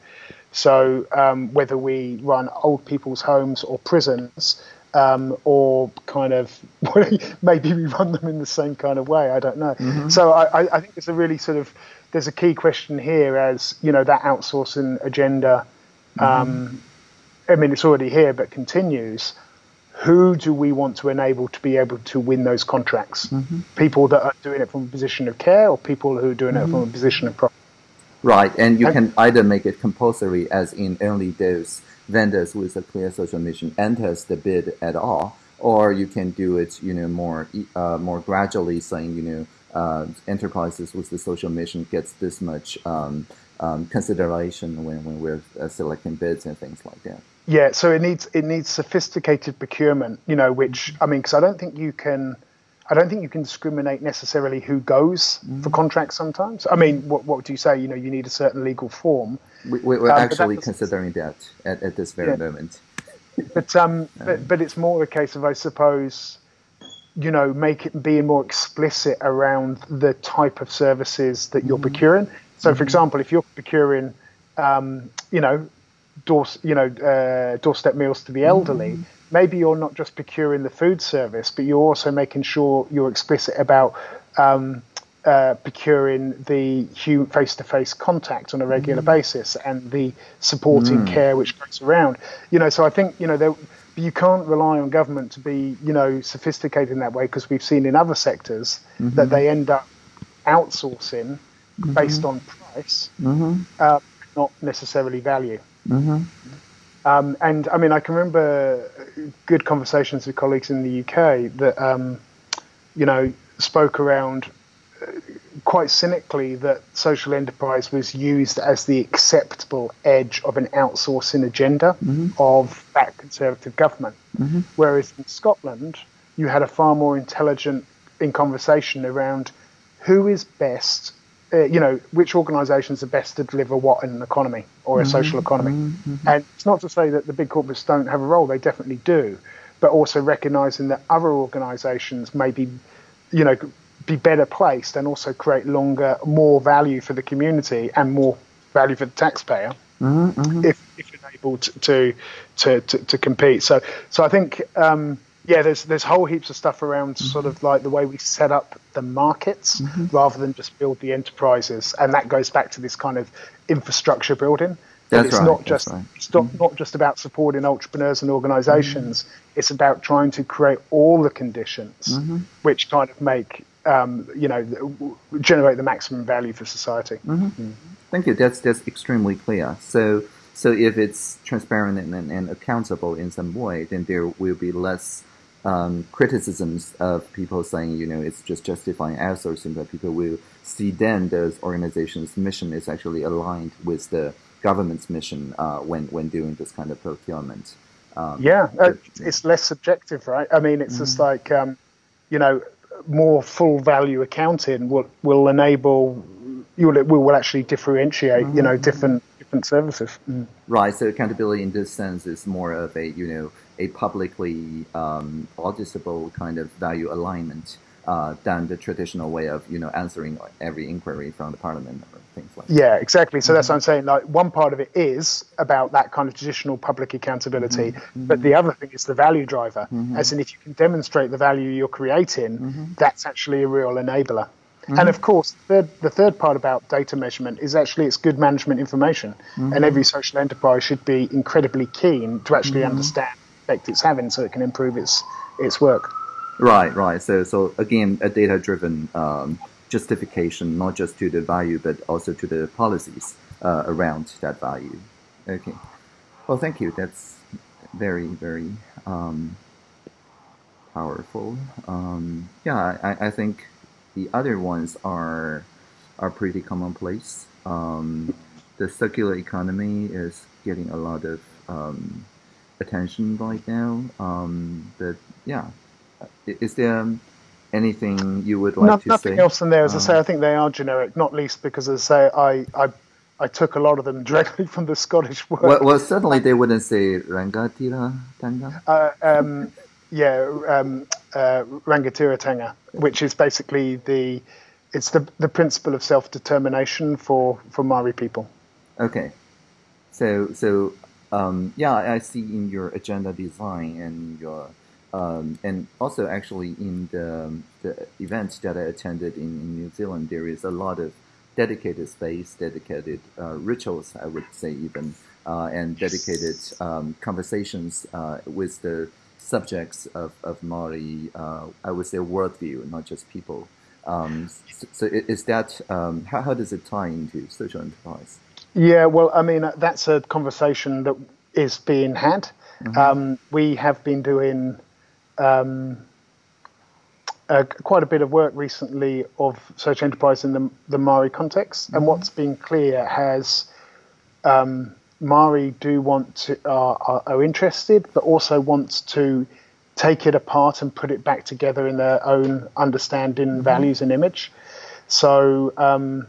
So um, whether we run old people's homes or prisons, um, or kind of [laughs] maybe we run them in the same kind of way. I don't know. Mm-hmm. So I, I, think it's a really sort of there's a key question here as you know that outsourcing agenda. Mm-hmm. Um, I mean, it's already here, but continues. Who do we want to enable to be able to win those contracts? Mm-hmm. People that are doing it from a position of care, or people who are doing it from a mm-hmm. position of profit. Right, and you can either make it compulsory, as in only those vendors with a clear social mission enters the bid at all, or you can do it, you know, more uh, more gradually, saying, you know, uh, enterprises with the social mission gets this much um, um, consideration when, when we're uh, selecting bids and things like that. Yeah, so it needs it needs sophisticated procurement, you know, which I mean, because I don't think you can. I don't think you can discriminate necessarily who goes mm-hmm. for contracts sometimes. I mean, what, what do you say? You know, you need a certain legal form. We, are um, actually considering that at, at this very yeah. moment. but, um, [laughs] but, but it's more a case of, I suppose, you know, make it being more explicit around the type of services that you're mm-hmm. procuring. So, mm-hmm. for example, if you're procuring, um, you know, door, you know, uh, doorstep meals to the elderly, mm-hmm. maybe you're not just procuring the food service, but you're also making sure you're explicit about um, uh, procuring the face-to-face contact on a regular mm. basis and the supporting mm. care which goes around. You know, so I think you know there but you can't rely on government to be, you know, sophisticated in that way because we've seen in other sectors mm-hmm. that they end up outsourcing mm-hmm. based on price, mm-hmm. uh, not necessarily value. Mm-hmm. Um, and I mean, I can remember good conversations with colleagues in the UK that, um, you know, spoke around quite cynically that social enterprise was used as the acceptable edge of an outsourcing agenda mm-hmm. of that conservative government. Mm-hmm. Whereas in Scotland, you had a far more intelligent in conversation around who is best, uh, you know, which organisations are best to deliver what in an economy or a mm-hmm. social economy. Mm-hmm. And it's not to say that the big corporates don't have a role; they definitely do, but also recognising that other organisations may be, you know, be better placed and also create longer, more value for the community and more value for the taxpayer mm-hmm, mm-hmm. if, if you're able to, to to, to, compete. So so I think um, yeah, there's there's whole heaps of stuff around mm-hmm. sort of like the way we set up the markets mm-hmm. rather than just build the enterprises, and that goes back to this kind of infrastructure building. That's it's right, not just right. it's not, mm-hmm. not just about supporting entrepreneurs and organizations. It's about trying to create all the conditions which kind of make um, you know, generate the maximum value for society. Mm-hmm. Mm. Thank you. That's that's extremely clear. So so if it's transparent and, and, and accountable in some way, then there will be less um, criticisms of people saying, you know, it's just justifying outsourcing, but people will see then those organizations' mission is actually aligned with the government's mission uh, when when doing this kind of procurement. Um, yeah, uh, it's less subjective, right? I mean, it's mm-hmm. just like um, you know, more full value accounting will will enable you will, will actually differentiate, mm-hmm. you know, different different services. Mm. Right. So accountability in this sense is more of a you know a publicly um, auditable kind of value alignment uh, than the traditional way of you know answering every inquiry from the parliament or things like that. Yeah, exactly. So mm-hmm. that's what I'm saying. Like one part of it is about that kind of traditional public accountability, mm-hmm. but the other thing is the value driver. Mm-hmm. As in, if you can demonstrate the value you're creating, mm-hmm. that's actually a real enabler. Mm-hmm. And of course, the third, the third part about data measurement is actually it's good management information, mm-hmm. and every social enterprise should be incredibly keen to actually mm-hmm. understand the effect it's having, so it can improve its its work. Right, right. So, so again, a data-driven um, justification, not just to the value, but also to the policies uh, around that value. Okay. Well, thank you. That's very, very um, powerful. Um, yeah, I, I think the other ones are are pretty commonplace. Um, the circular economy is getting a lot of um, attention right now. Um, but yeah, is there anything you would like no, to nothing say? Nothing else in there. As I say, I think they are generic, not least because, as I say, I, I I took a lot of them [laughs] directly from the Scottish word. Well, well certainly they wouldn't say rangatira tanga. Uh, um, yeah, um, uh, Rangatiratanga, which is basically the it's the the principle of self determination for for Maori people. Okay, so so um, yeah, I see in your agenda design and your um, and also actually in the the events that I attended in, in New Zealand, there is a lot of dedicated space, dedicated uh, rituals, I would say even, uh, and dedicated um, conversations uh, with the subjects of, of Maori, uh, I would say worldview, not just people. Um, so, so, is that, um, how, how does it tie into social enterprise? Yeah, well, I mean, that's a conversation that is being had. Mm-hmm. Um, we have been doing um, uh, quite a bit of work recently of social enterprise in the, the Maori context, mm-hmm. and what's been clear has um, Maori do want to are, are interested, but also wants to take it apart and put it back together in their own understanding, mm-hmm. values, and image. So um,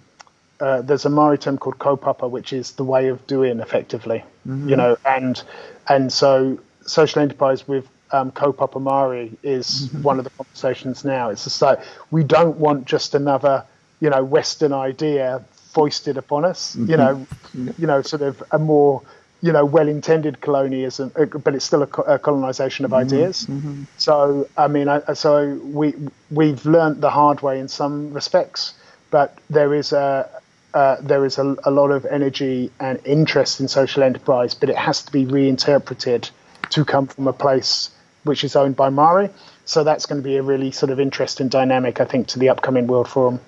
uh, there's a Maori term called kaupapa, which is the way of doing, effectively. Mm-hmm. You know, and and so social enterprise with um, kaupapa Maori is mm-hmm. one of the conversations now. It's just like we don't want just another, you know, Western idea foisted upon us. Mm-hmm. You know, you know, sort of a more you know well-intended colonialism, uh, but it's still a, a colonization of mm-hmm. ideas. Mm-hmm. So I mean, I, so we we've learned the hard way in some respects, but there is a uh, there is a, a, lot of energy and interest in social enterprise, but it has to be reinterpreted to come from a place which is owned by Maori. So that's going to be a really sort of interesting dynamic, I think, to the upcoming World Forum.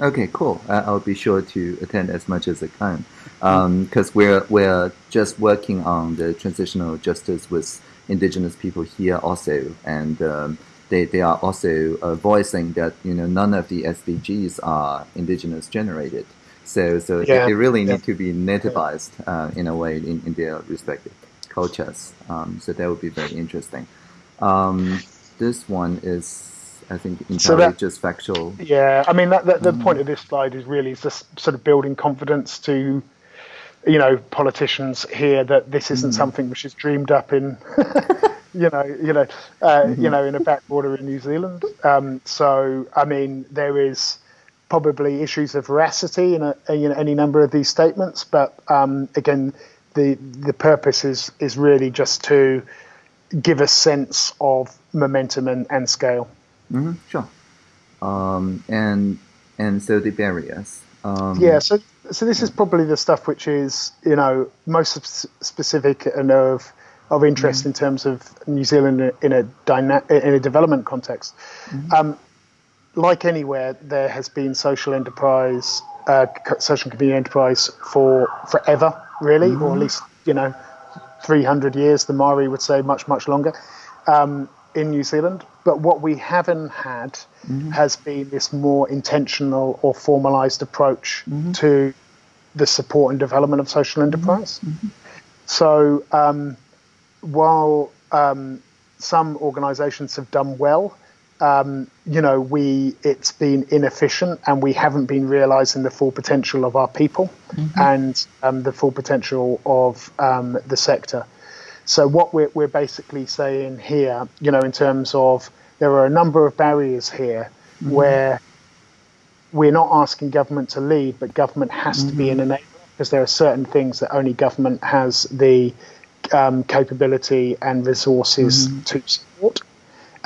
Okay, cool. Uh, I'll be sure to attend as much as I can because um, we're we're just working on the transitional justice with indigenous people here also, and um, they they are also uh, voicing that you know none of the SDGs are indigenous generated. So so yeah. they, really need yeah. to be nativized uh, in a way in, in their respective cultures. Um, so that would be very interesting. Um, this one is I think entirely so that, just factual. Yeah, I mean, that, that the mm. point of this slide is really just sort of building confidence to, you know, politicians here that this isn't mm. something which is dreamed up in, [laughs] you know, you know, uh, mm-hmm. you know, in a backwater in New Zealand. Um, so, I mean, there is probably issues of veracity in, a, in any number of these statements, but um, again, the the purpose is is really just to give a sense of momentum and, and scale. Mm-hmm, sure. Um, and and so the barriers. Um, yeah. So so this is probably the stuff which is you know most specific and of of interest mm-hmm. in terms of New Zealand in a dyna- in a development context. Mm-hmm. Um, like anywhere, there has been social enterprise, uh, social community enterprise for forever, really, or at mm-hmm. least you know, 300 years. The Maori would say much much longer. Um, in New Zealand. But what we haven't had mm-hmm. has been this more intentional or formalized approach mm-hmm. to the support and development of social enterprise. Mm-hmm. So, um, while um, some organisations have done well, um, you know, we it's been inefficient and we haven't been realising the full potential of our people mm-hmm. and um, the full potential of um, the sector. So what we're we're basically saying here, you know, in terms of there are a number of barriers here mm-hmm. where we're not asking government to lead, but government has mm-hmm. to be an mm-hmm. enabler because there are certain things that only government has the um, capability and resources mm-hmm. to support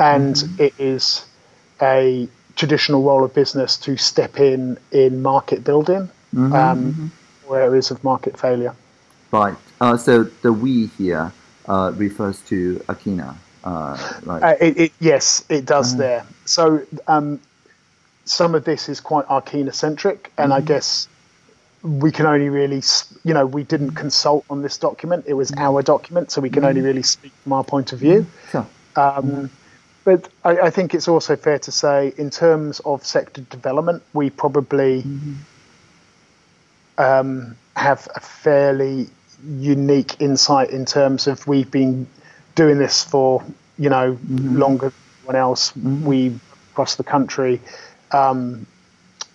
and mm-hmm. it is a traditional role of business to step in in market building mm-hmm, um, mm-hmm. or areas of market failure. Right. Uh, so the we here uh, refers to Akina, uh, right? Uh, it, it, yes, it does mm-hmm. there. So um, some of this is quite Akina centric, and I mm-hmm. guess we can only really, you know, we didn't consult on this document. It was mm-hmm. our document, so we can only really speak from our point of view. Sure. Um, but I, I, think it's also fair to say, in terms of sector development, we probably mm-hmm. um, have a fairly unique insight in terms of we've been doing this for you know mm-hmm. longer than anyone else. Mm-hmm. We across the country, um,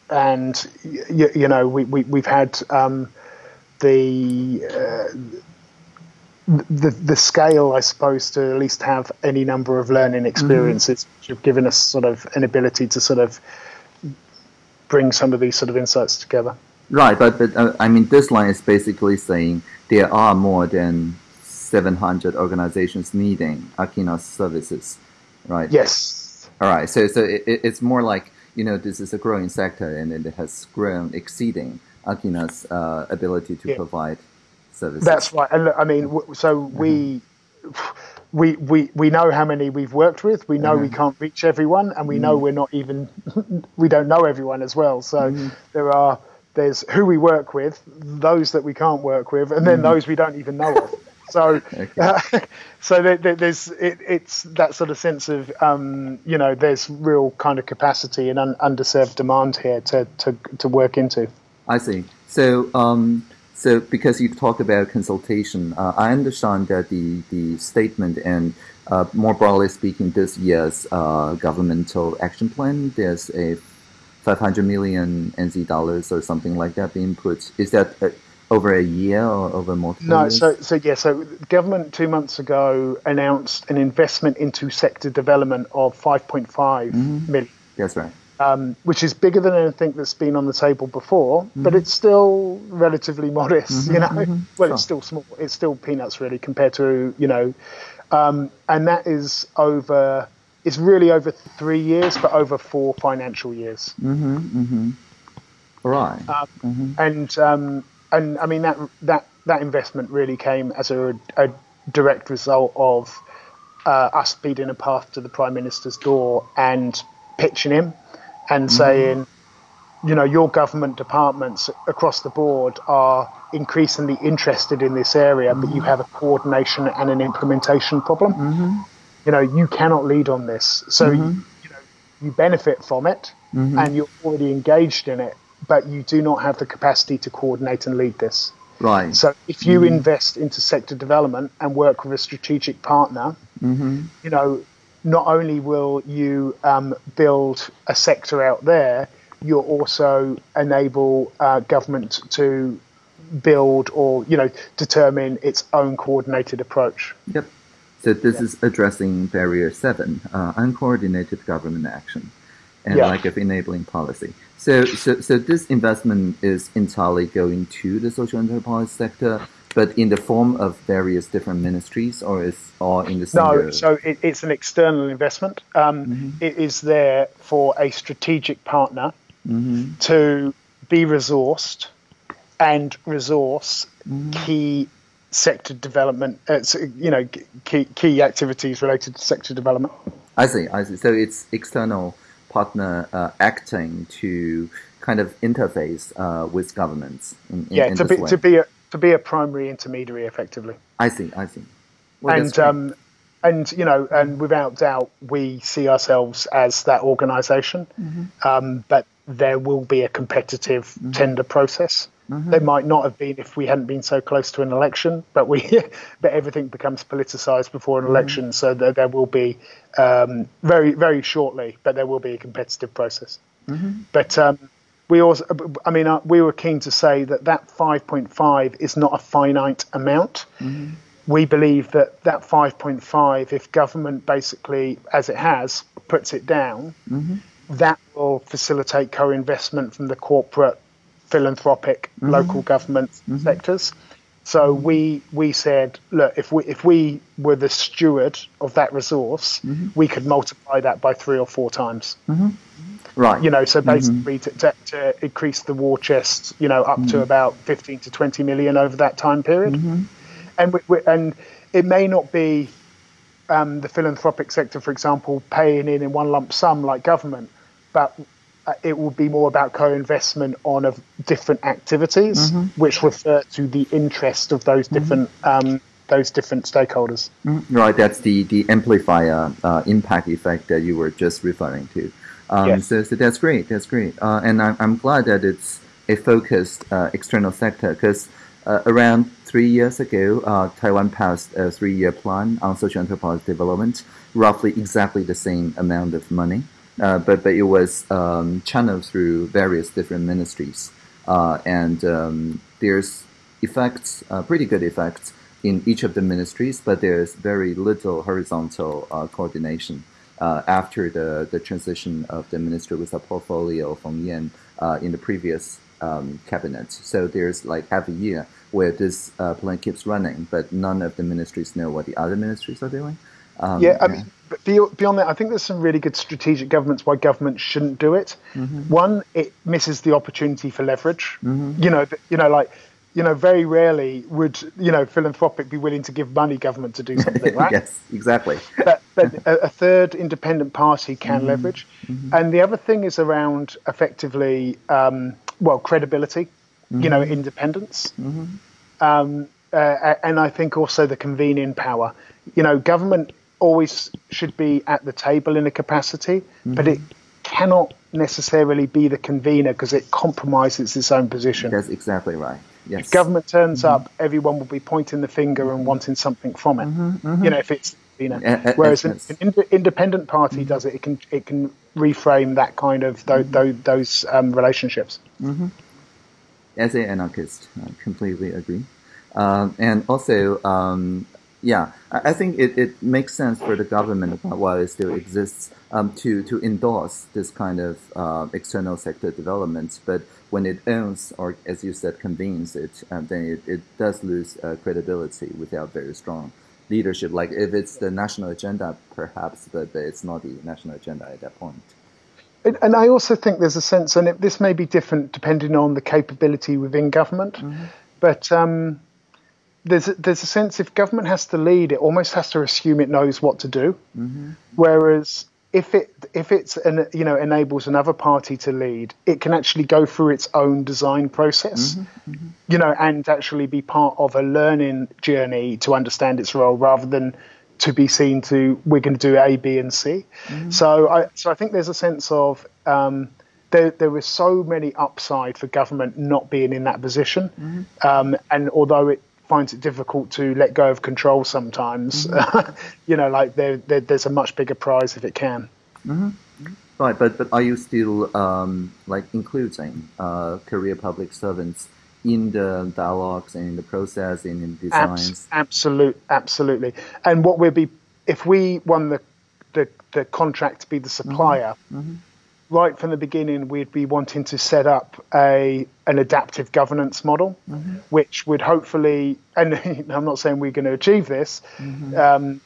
and you, you, know we, we we've had um, the uh, the the scale, I suppose, to at least have any number of learning mm-hmm. experiences, mm-hmm. which have given us sort of an ability to sort of bring some of these sort of insights together. Right, but but uh, I mean, this line is basically saying there are more than 700 organizations needing Akina's services, right? Yes. All right, so so it, it's more like you know this is a growing sector and it has grown exceeding Akina's uh, ability to yeah. provide services. That's right. And look, I mean, so mm-hmm. we. We, we, we know how many we've worked with. We know mm-hmm. we can't reach everyone, and we mm-hmm. know we're not even [laughs] we don't know everyone as well. So mm-hmm. there are there's who we work with, those that we can't work with, and then mm-hmm. those we don't even know of. So, [laughs] okay. uh, [laughs] so there, there, there's it, it's that sort of sense of um, you know there's real kind of capacity and un- underserved demand here to, to to work into. I see. So um, so, because you talk about consultation, uh, I understand that the, the statement and uh, more broadly speaking, this year's uh, governmental action plan, there's a 500 million NZ dollars or something like that being put. Is that uh, over a year or over multiple no, years? so, so yeah, so government two months ago announced an investment into sector development of 5.5 mm-hmm. million. That's right um, which is bigger than anything that's been on the table before, mm-hmm. but it's still relatively modest. Mm-hmm, you know, mm-hmm. [laughs] well, it's still small. It's still peanuts really compared to you know, um, and that is over. It's really over three years, but over four financial years. Mm-hmm, mm-hmm. Right. Um, mm-hmm. and um, and I mean that that that investment really came as a, a direct result of uh, us beating a path to the prime minister's door and pitching him and mm-hmm. saying, you know, your government departments across the board are increasingly interested in this area, mm-hmm. but you mm-hmm. have a coordination and an implementation problem. Mm-hmm. You know, you cannot lead on this. So, you, mm-hmm. you know, you benefit from it mm-hmm. and you're already engaged in it, but you do not have the capacity to coordinate and lead this. Right. So if you invest into sector development and work with a strategic partner, you know, not only will you um, build a sector out there, you'll also enable uh, government to build or you know determine its own coordinated approach. Yep. So this yeah. is addressing barrier seven, uh, uncoordinated government action, and yeah. lack of enabling policy. So, so, so this investment is entirely going to the social enterprise sector, but in the form of various different ministries, or is all in the same? No, so it, it's an external investment. Um, mm-hmm. it is there for a strategic partner mm-hmm. to be resourced and resource mm-hmm. key sector development. Uh, you know, key key activities related to sector development. I see. I see. So it's external partner uh, acting to kind of interface uh, with governments. In, in, yeah, in to be way. to be a, to be a primary intermediary effectively. I see, I see. Well, and um, and you know, and without doubt, we see ourselves as that organization mm-hmm. um, but there will be a competitive mm-hmm. tender process. Mm-hmm. They might not have been if we hadn't been so close to an election, but we, [laughs] but everything becomes politicized before an mm-hmm. election, so there, there will be um, very, very shortly, but there will be a competitive process. Mm-hmm. But um, we also, I mean, uh, we were keen to say that that 5.5 is not a finite amount. Mm-hmm. We believe that that 5.5, if government basically, as it has, puts it down, mm-hmm. that will facilitate co-investment from the corporate, philanthropic, mm-hmm. local government mm-hmm. sectors. So we we said, look, if we if we were the steward of that resource, mm-hmm. we could multiply that by three or four times. Mm-hmm. Right. You know, so mm-hmm. basically to, to, to, increase the war chest, you know, up to mm-hmm. about fifteen to twenty million over that time period, mm-hmm. and we, we, and it may not be um, the philanthropic sector, for example, paying in in one lump sum like government, but uh, it will be more about co-investment on of different activities, mm-hmm. which refer to the interest of those mm-hmm. different um, those different stakeholders. Mm-hmm. Right, that's the the amplifier uh, impact effect that you were just referring to. Um, yes. so, so that's great. That's great, uh, and I'm, I'm glad that it's a focused uh, external sector because uh, around three years ago, uh, Taiwan passed a three-year plan on social enterprise development, roughly exactly the same amount of money, uh, but but it was um, channeled through various different ministries, uh, and um, there's effects, uh, pretty good effects in each of the ministries, but there's very little horizontal uh, after the, the transition of the minister with a portfolio from Yan in the previous um, cabinet. So there's like half a year where this uh, plan keeps running, but none of the ministries know what the other ministries are doing. Um, yeah, I yeah. mean, beyond that, I think there's some really good strategic governments why governments shouldn't do it. Mm-hmm. One, it misses the opportunity for leverage. Mm-hmm. You know, you know, like you know, very rarely would you know philanthropic be willing to give money government to do [laughs] something, right? yes, exactly. But, but a, a, third independent party can mm-hmm. leverage, mm-hmm. and the other thing is around effectively, um, well, credibility. Mm-hmm. You know, mm-hmm. independence. Mm-hmm. Um, uh, and I think also the convening power. You know, government always should be at the table in a capacity, mm-hmm. but it cannot necessarily be the convener because it compromises its own position. That's exactly right. Yes. If government turns mm-hmm. up, everyone will be pointing the finger and wanting something from it. Mm-hmm, mm-hmm. You know, if it's you know, uh, uh, whereas an, an ind- independent party mm-hmm. does it, it can it can reframe that kind of th- mm-hmm. th- those um, relationships. Mm-hmm. As an anarchist, I completely agree. Um, and also, um, yeah, I, think it, it makes sense for the government while it still exists um, to to endorse this kind of uh, external sector development. But when it owns or, as you said, convenes it, um, then it, it does lose uh, credibility without very strong leadership. Like if it's the national agenda, perhaps, but, but it's not the national agenda at that point. And I also think there's a sense, and it, this may be different depending on the capability within government, mm-hmm. but um, there's a, there's a sense if government has to lead, it almost has to assume it knows what to do. Mm-hmm. Whereas if it if it's an, you know enables another party to lead, it can actually go through its own design process, mm-hmm. Mm-hmm. you know, and actually be part of a learning journey to understand its role rather than to be seen to we're going to do A, B, and C. Mm-hmm. So I so I think there's a sense of um, there, there was so many upside for government not being in that position. Mm-hmm. Um, and although it finds it difficult to let go of control sometimes. Mm-hmm. [laughs] you know, like there, there, there's a much bigger prize if it can. Mm-hmm. Right, but but are you still um, like including uh, career public servants in the dialogues and in the process and in designs? Abs- absolute, absolutely. And what we'll be if we won the the, the contract to be the supplier. Mm-hmm. Right from the beginning, we'd be wanting to set up a an adaptive governance model, mm-hmm. which would hopefully, and [laughs] I'm not saying we're going to achieve this, mm-hmm. um,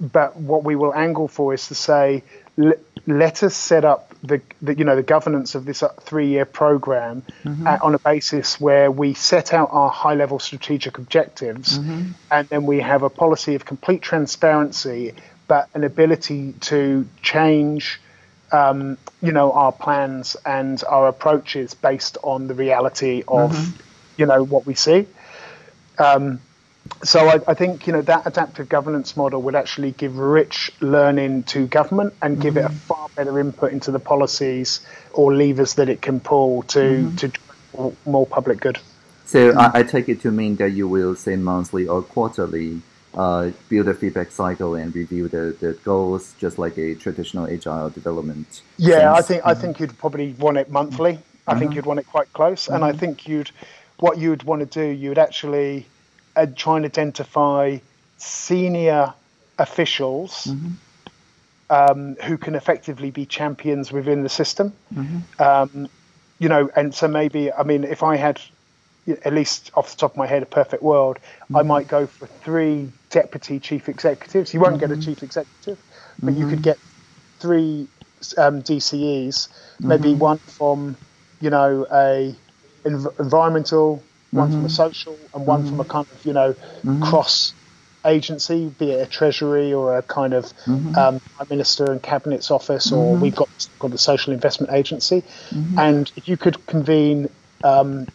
but what we will angle for is to say, let, let us set up the, the, you know the governance of this uh, three year program mm-hmm. at, on a basis where we set out our high level strategic objectives, mm-hmm. and then we have a policy of complete transparency, but an ability to change um, you know, our plans and our approaches based on the reality of, mm-hmm. you know, what we see. Um, so I, I, think you know that adaptive governance model would actually give rich learning to government and give mm-hmm. it a mm-hmm. far better input into the policies or levers that it can pull to mm-hmm. to more public good. So I, I take it to mean that you will say monthly or quarterly uh, build a feedback cycle and review the, the goals, just like a traditional agile development. Yeah, sense. I think I think you'd probably want it monthly. I think you'd want it quite close, and I think you'd what you'd want to do. You'd actually uh, try and identify senior officials mm-hmm. um, who can effectively be champions within the system. Mm-hmm. Um, you know, and so maybe I mean, if I had at least off the top of my head a perfect world, mm-hmm. I might go for three deputy chief executives. You won't get a mm-hmm. chief executive, but you could mm-hmm. get three um, DCEs, maybe mm-hmm. one from you know a env- environmental, one from a social, and one from a kind of you know cross agency, be it a treasury or a kind of mm-hmm. um, prime minister and cabinet's office, or mm-hmm. we've got called the social investment agency. Mm-hmm. And if you could convene, um,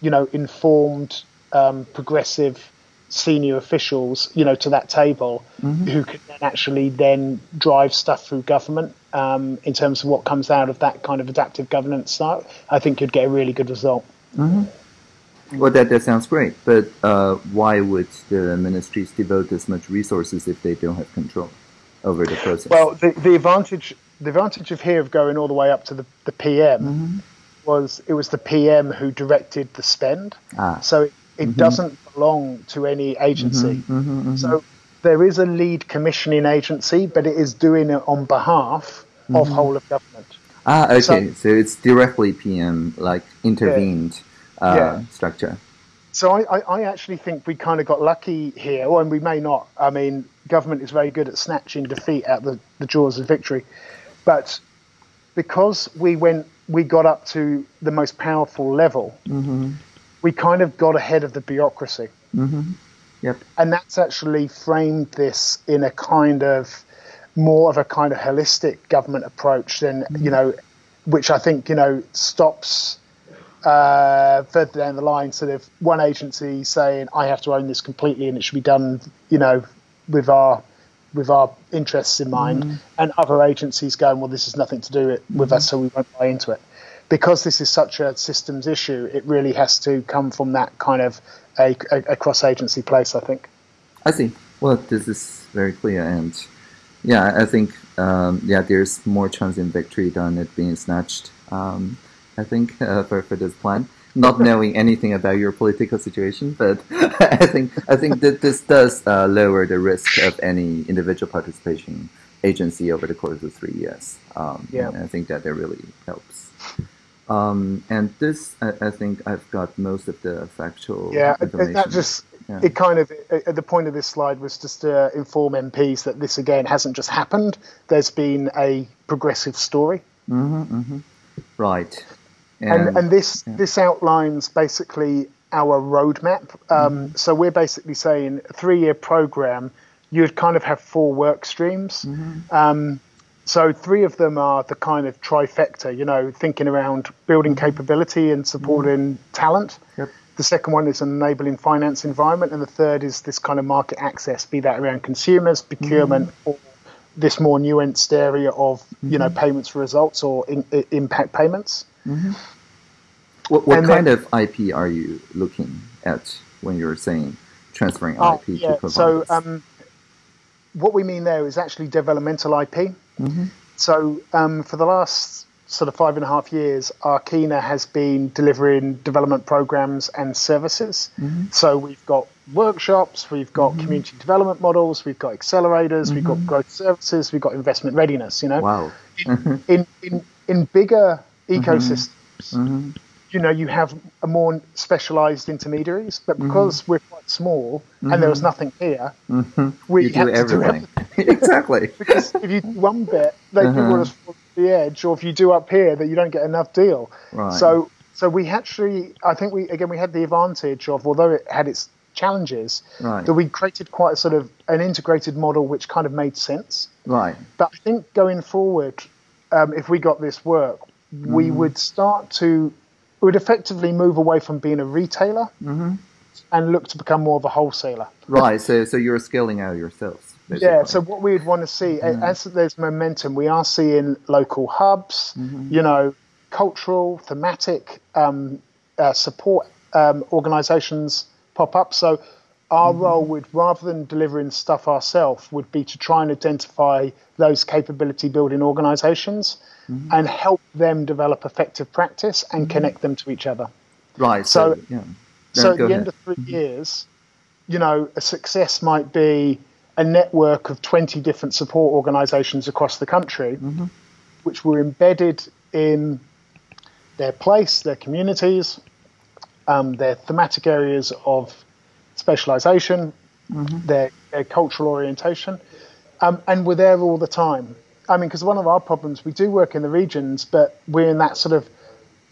you know, informed, um, progressive senior officials, you know, to that table, mm-hmm. who could then actually then drive stuff through government um, in terms of what comes out of that kind of adaptive governance style, I think you'd get a really good result. Mm-hmm. Well, that, that sounds great, but uh, why would the ministries devote as much resources if they don't have control over the process? Well, the, the advantage the advantage of here of going all the way up to the, the PM mm-hmm. Was it was the PM who directed the spend. Ah. So it, it mm-hmm. doesn't belong to any agency. Mm-hmm, mm-hmm, mm-hmm. so there is a lead commissioning agency, but it is doing it on behalf of mm-hmm. whole of government. Ah, okay. So, so, it's directly PM, like intervened. Yeah uh, yeah. structure. So I, I, actually think we kind of got lucky here, or and we may not. I mean, government is very good at snatching defeat out the, the jaws of victory, but because we went, we got up to the most powerful level. Mm-hmm. We kind of got ahead of the bureaucracy. Mm-hmm. Yep. And that's actually framed this in a kind of more of a kind of holistic government approach than mm-hmm. you know, which I think you know stops uh, further down the line, sort of one agency saying, "I have to own this completely, and it should be done," you know, with our with our interests in mind, mm. and other agencies going, "Well, this has nothing to do with, mm-hmm. us, so we won't buy into it." Because this is such a systems issue, it really has to come from that kind of a, a, a cross agency place. I think. I see. Well, this is very clear, and yeah, I think um, yeah, there's more chance in victory than it being snatched. Um, I think, uh, for, for this plan. Not knowing anything about your political situation, but [laughs] I think I think that this does uh, lower the risk of any individual participation agency over the course of three years. Um, yeah, I think that that really helps. Um, and this, I, I, think, I've got most of the factual. Yeah, information. that just yeah. it kind of at the point of this slide was just to inform MPs that this again hasn't just happened. There's been a progressive story. Mm-hmm, mm-hmm. Right. And, and, and this yeah. this outlines basically our roadmap. Um, mm-hmm. So we're basically saying a three year program. You'd kind of have four work streams. Mm-hmm. Um, so three of them are the kind of trifecta. You know, thinking around building mm-hmm. capability and supporting mm-hmm. talent. Yep. The second one is an enabling finance environment, and the third is this kind of market access, be that around consumers, procurement, mm-hmm. or this more nuanced area of you know mm-hmm. payments for results or in, in, impact payments. Mm-hmm. What, what kind then, of IP are you looking at when you're saying transferring oh, IP yeah. to providers? So um, what we mean there is actually developmental IP. Mm-hmm. So um, for the last sort of five and a half years, Akina has been delivering development programs and services. Mm-hmm. So we've got workshops, we've got mm-hmm. community development models, we've got accelerators, we've got mm-hmm. growth services, we've got investment readiness. You know, wow. in, in, in in bigger. Ecosystems. Mm-hmm. You know, you have a more specialized intermediaries, but mm-hmm. because mm-hmm. we're quite small and there was mm-hmm. nothing here, mm-hmm. we you do everything. Do everything. [laughs] exactly. because if you do one bit, they uh-huh. people to the edge, or if you do up here, that you don't get enough deal. Right. So, so we actually, I think we again we had the advantage of, although it had its challenges, right. that we created quite a sort of an integrated model which kind of made sense. Right. But I think going forward, um, if we got this work, we mm-hmm. would start to we would effectively move away from being a retailer mm-hmm. and look to become more of a wholesaler. Right. So so you're scaling out yourselves. Basically. Yeah. So what we would want to see mm-hmm. as there's momentum, we are seeing local hubs. Mm-hmm. You know, cultural, thematic um, uh, support um, organisations pop up. So our Mm-hmm. role would, rather than delivering stuff ourselves, would be to try and identify those capability building organisations Mm-hmm. and help them develop effective practice and connect them to each other. Right. So- So, yeah. So at the ahead. end of 3 years, you know, a success might be a network of 20 different support organisations across the country, which were embedded in their place, their communities, um, their thematic areas of specialisation, their, their cultural orientation, um, and we're there all the time. I mean, because one of our problems, we do work in the regions, but we're in that sort of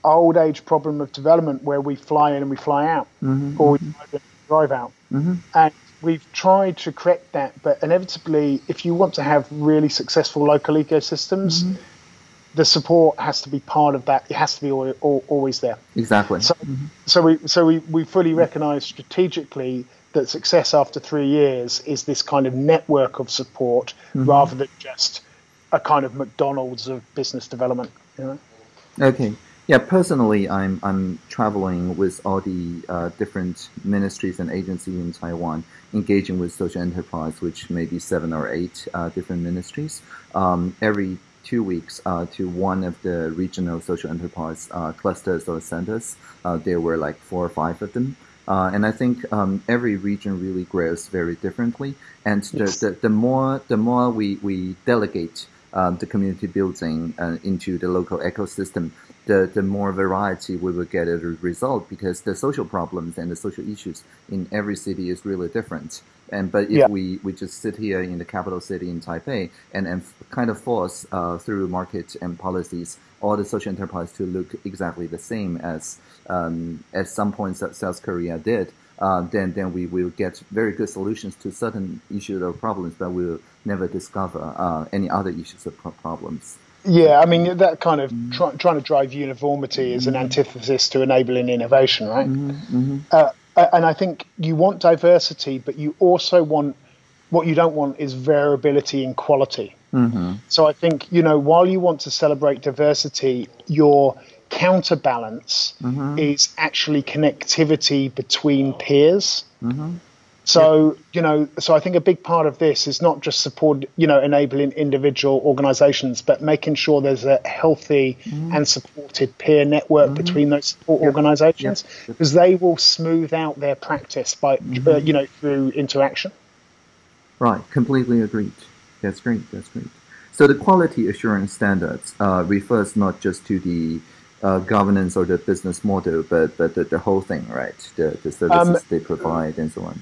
old age problem of development where we fly in and we fly out, mm-hmm, or we mm-hmm. drive in and drive out. Mm-hmm. And we've tried to correct that, but inevitably, if you want to have really successful local ecosystems, the support has to be part of that. It has to be al- al- always there. Exactly. So, so we so we, we fully recognise strategically that success after three years is this kind of network of support rather than just a kind of McDonald's of business development. You know? Okay. Yeah, personally, I'm I'm traveling with all the uh, different ministries and agencies in Taiwan, engaging with social enterprise, which may be seven or eight uh, different ministries. Um, every two weeks uh, to one of the regional social enterprise uh, clusters or centers. Uh, there were like four or five of them. Uh, and I think um, every region really grows very differently. And the, Yes. the, the more the more we, we delegate um, the community building uh, into the local ecosystem, the, the more variety we will get as a result because the social problems and the social issues in every city is really different. And but if Yeah. we, we just sit here in the capital city in Taipei and, and kind of force uh, through market and policies all the social enterprise to look exactly the same as um, at some points that South Korea did, uh, then then we will get very good solutions to certain issues or problems, but we'll never discover uh, any other issues or pro- problems. Yeah, I mean that kind of try, trying to drive uniformity is an antithesis to enabling innovation, right? Uh, and I think you want diversity, but you also want what you don't want is variability in quality. So I think you know while you want to celebrate diversity, your counterbalance mm-hmm. is actually connectivity between peers. Mm-hmm. So you know, so I think a big part of this is not just support, you know, enabling individual organisations, but making sure there's a healthy mm-hmm. and supported peer network between those support organisations, because they will smooth out their practice by, uh, you know, through interaction. Right, completely agreed. That's great. That's great. So the quality assurance standards uh, refers not just to the uh, governance or the business model, but but the, the whole thing, right? The the services they provide and so on.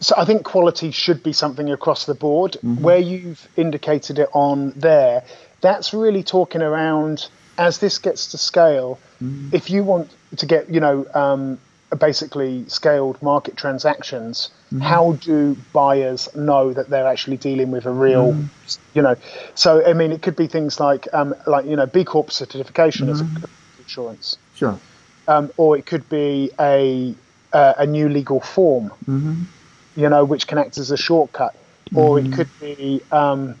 So I think quality should be something across the board. Where you've indicated it on there, that's really talking around as this gets to scale. If you want to get, you know, um, basically scaled market transactions, how do buyers know that they're actually dealing with a real, you know? So I mean, it could be things like, um, like you know, B Corp certification as a insurance, Sure. um, or it could be a uh, a new legal form you know, which can act as a shortcut, or it could be, um,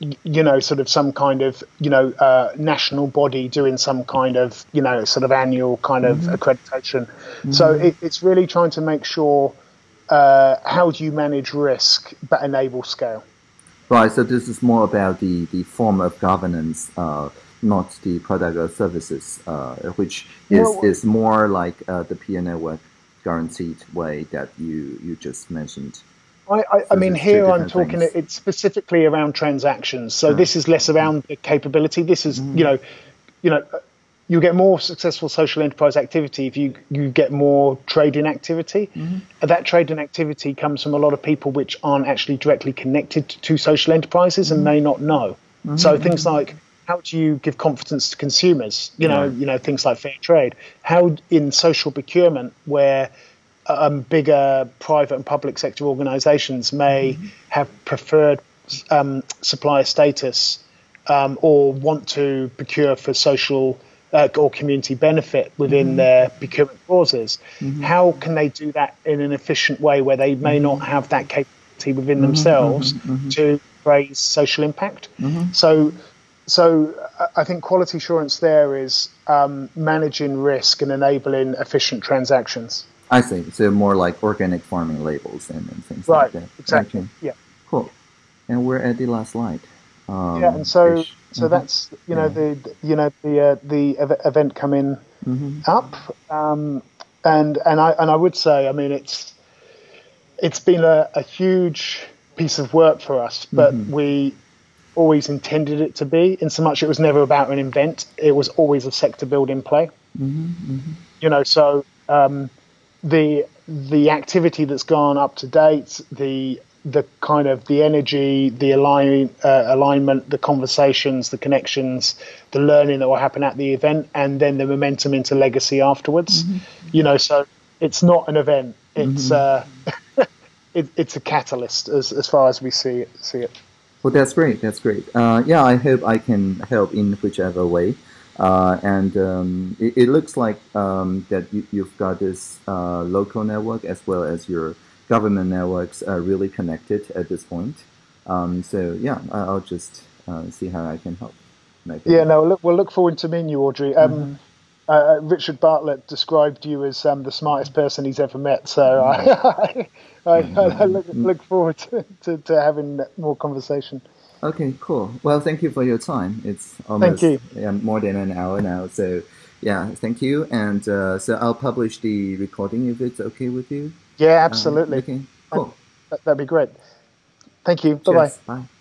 you know, sort of some kind of, you know, uh, national body doing some kind of, you know, sort of annual kind of accreditation. So it, it's really trying to make sure uh, how do you manage risk but enable scale. Right. So this is more about the the form of governance, uh, not the product or services, uh, which is No, is more like uh, the peer network guaranteed way that you you just mentioned. I, I, I mean, here I'm talking. things. It's specifically around transactions. So mm. this is less around the capability. This is, mm. you know, you know, you get more successful social enterprise activity if you you get more trading activity. Mm-hmm. And that trading activity comes from a lot of people which aren't actually directly connected to social enterprises and mm-hmm. may not know. So mm-hmm. things like how do you give confidence to consumers? You know, Right. you know things like fair trade. How in social procurement where um, bigger private and public sector organisations may have preferred um, supplier status um, or want to procure for social uh, or community benefit within their procurement clauses. How can they do that in an efficient way where they may not have that capability within themselves to raise social impact? So so I think quality assurance there is um, managing risk and enabling efficient transactions. I see. So more like organic farming labels and, and things right, like that. Right. Exactly. Okay. Yeah. Cool. And we're at the last slide. Um, yeah, and so ish. so Mhm. that's you know Yeah. the you know the uh, the ev- event coming Mhm. up, um, and and I and I would say I mean it's it's been a, a huge piece of work for us, but Mhm. we always intended it to be. In so much it was never about an event; it was always a sector building play. Mhm. Mhm. You know, so um, the the activity that's gone up to date, the the kind of the energy, the align, uh, alignment, the conversations, the connections, the learning that will happen at the event, and then the momentum into legacy afterwards. You know, so it's not an event; it's uh, [laughs] it, it's a catalyst as as far as we see it. See it. Well, that's great. That's great. Uh, yeah, I hope I can help in whichever way. Uh, and um, it, it looks like um, that you, you've got this uh, local network as well as your government networks are really connected at this point. Um, so yeah, I- I'll just uh, see how I can help. Maybe. Yeah, no, look, we'll look forward to meeting you, Audrey. Um, uh, Richard Bartlett described you as um, the smartest person he's ever met, so I, [laughs] I, I, look, look forward to, to, to having more conversation. Okay, cool. Well, thank you for your time. It's almost you. Yeah, more than an hour now. So yeah, thank you. And uh, so I'll publish the recording if it's okay with you. Yeah, Um, absolutely. okay, cool. That, that'd be great. Thank you. Bye bye. Bye.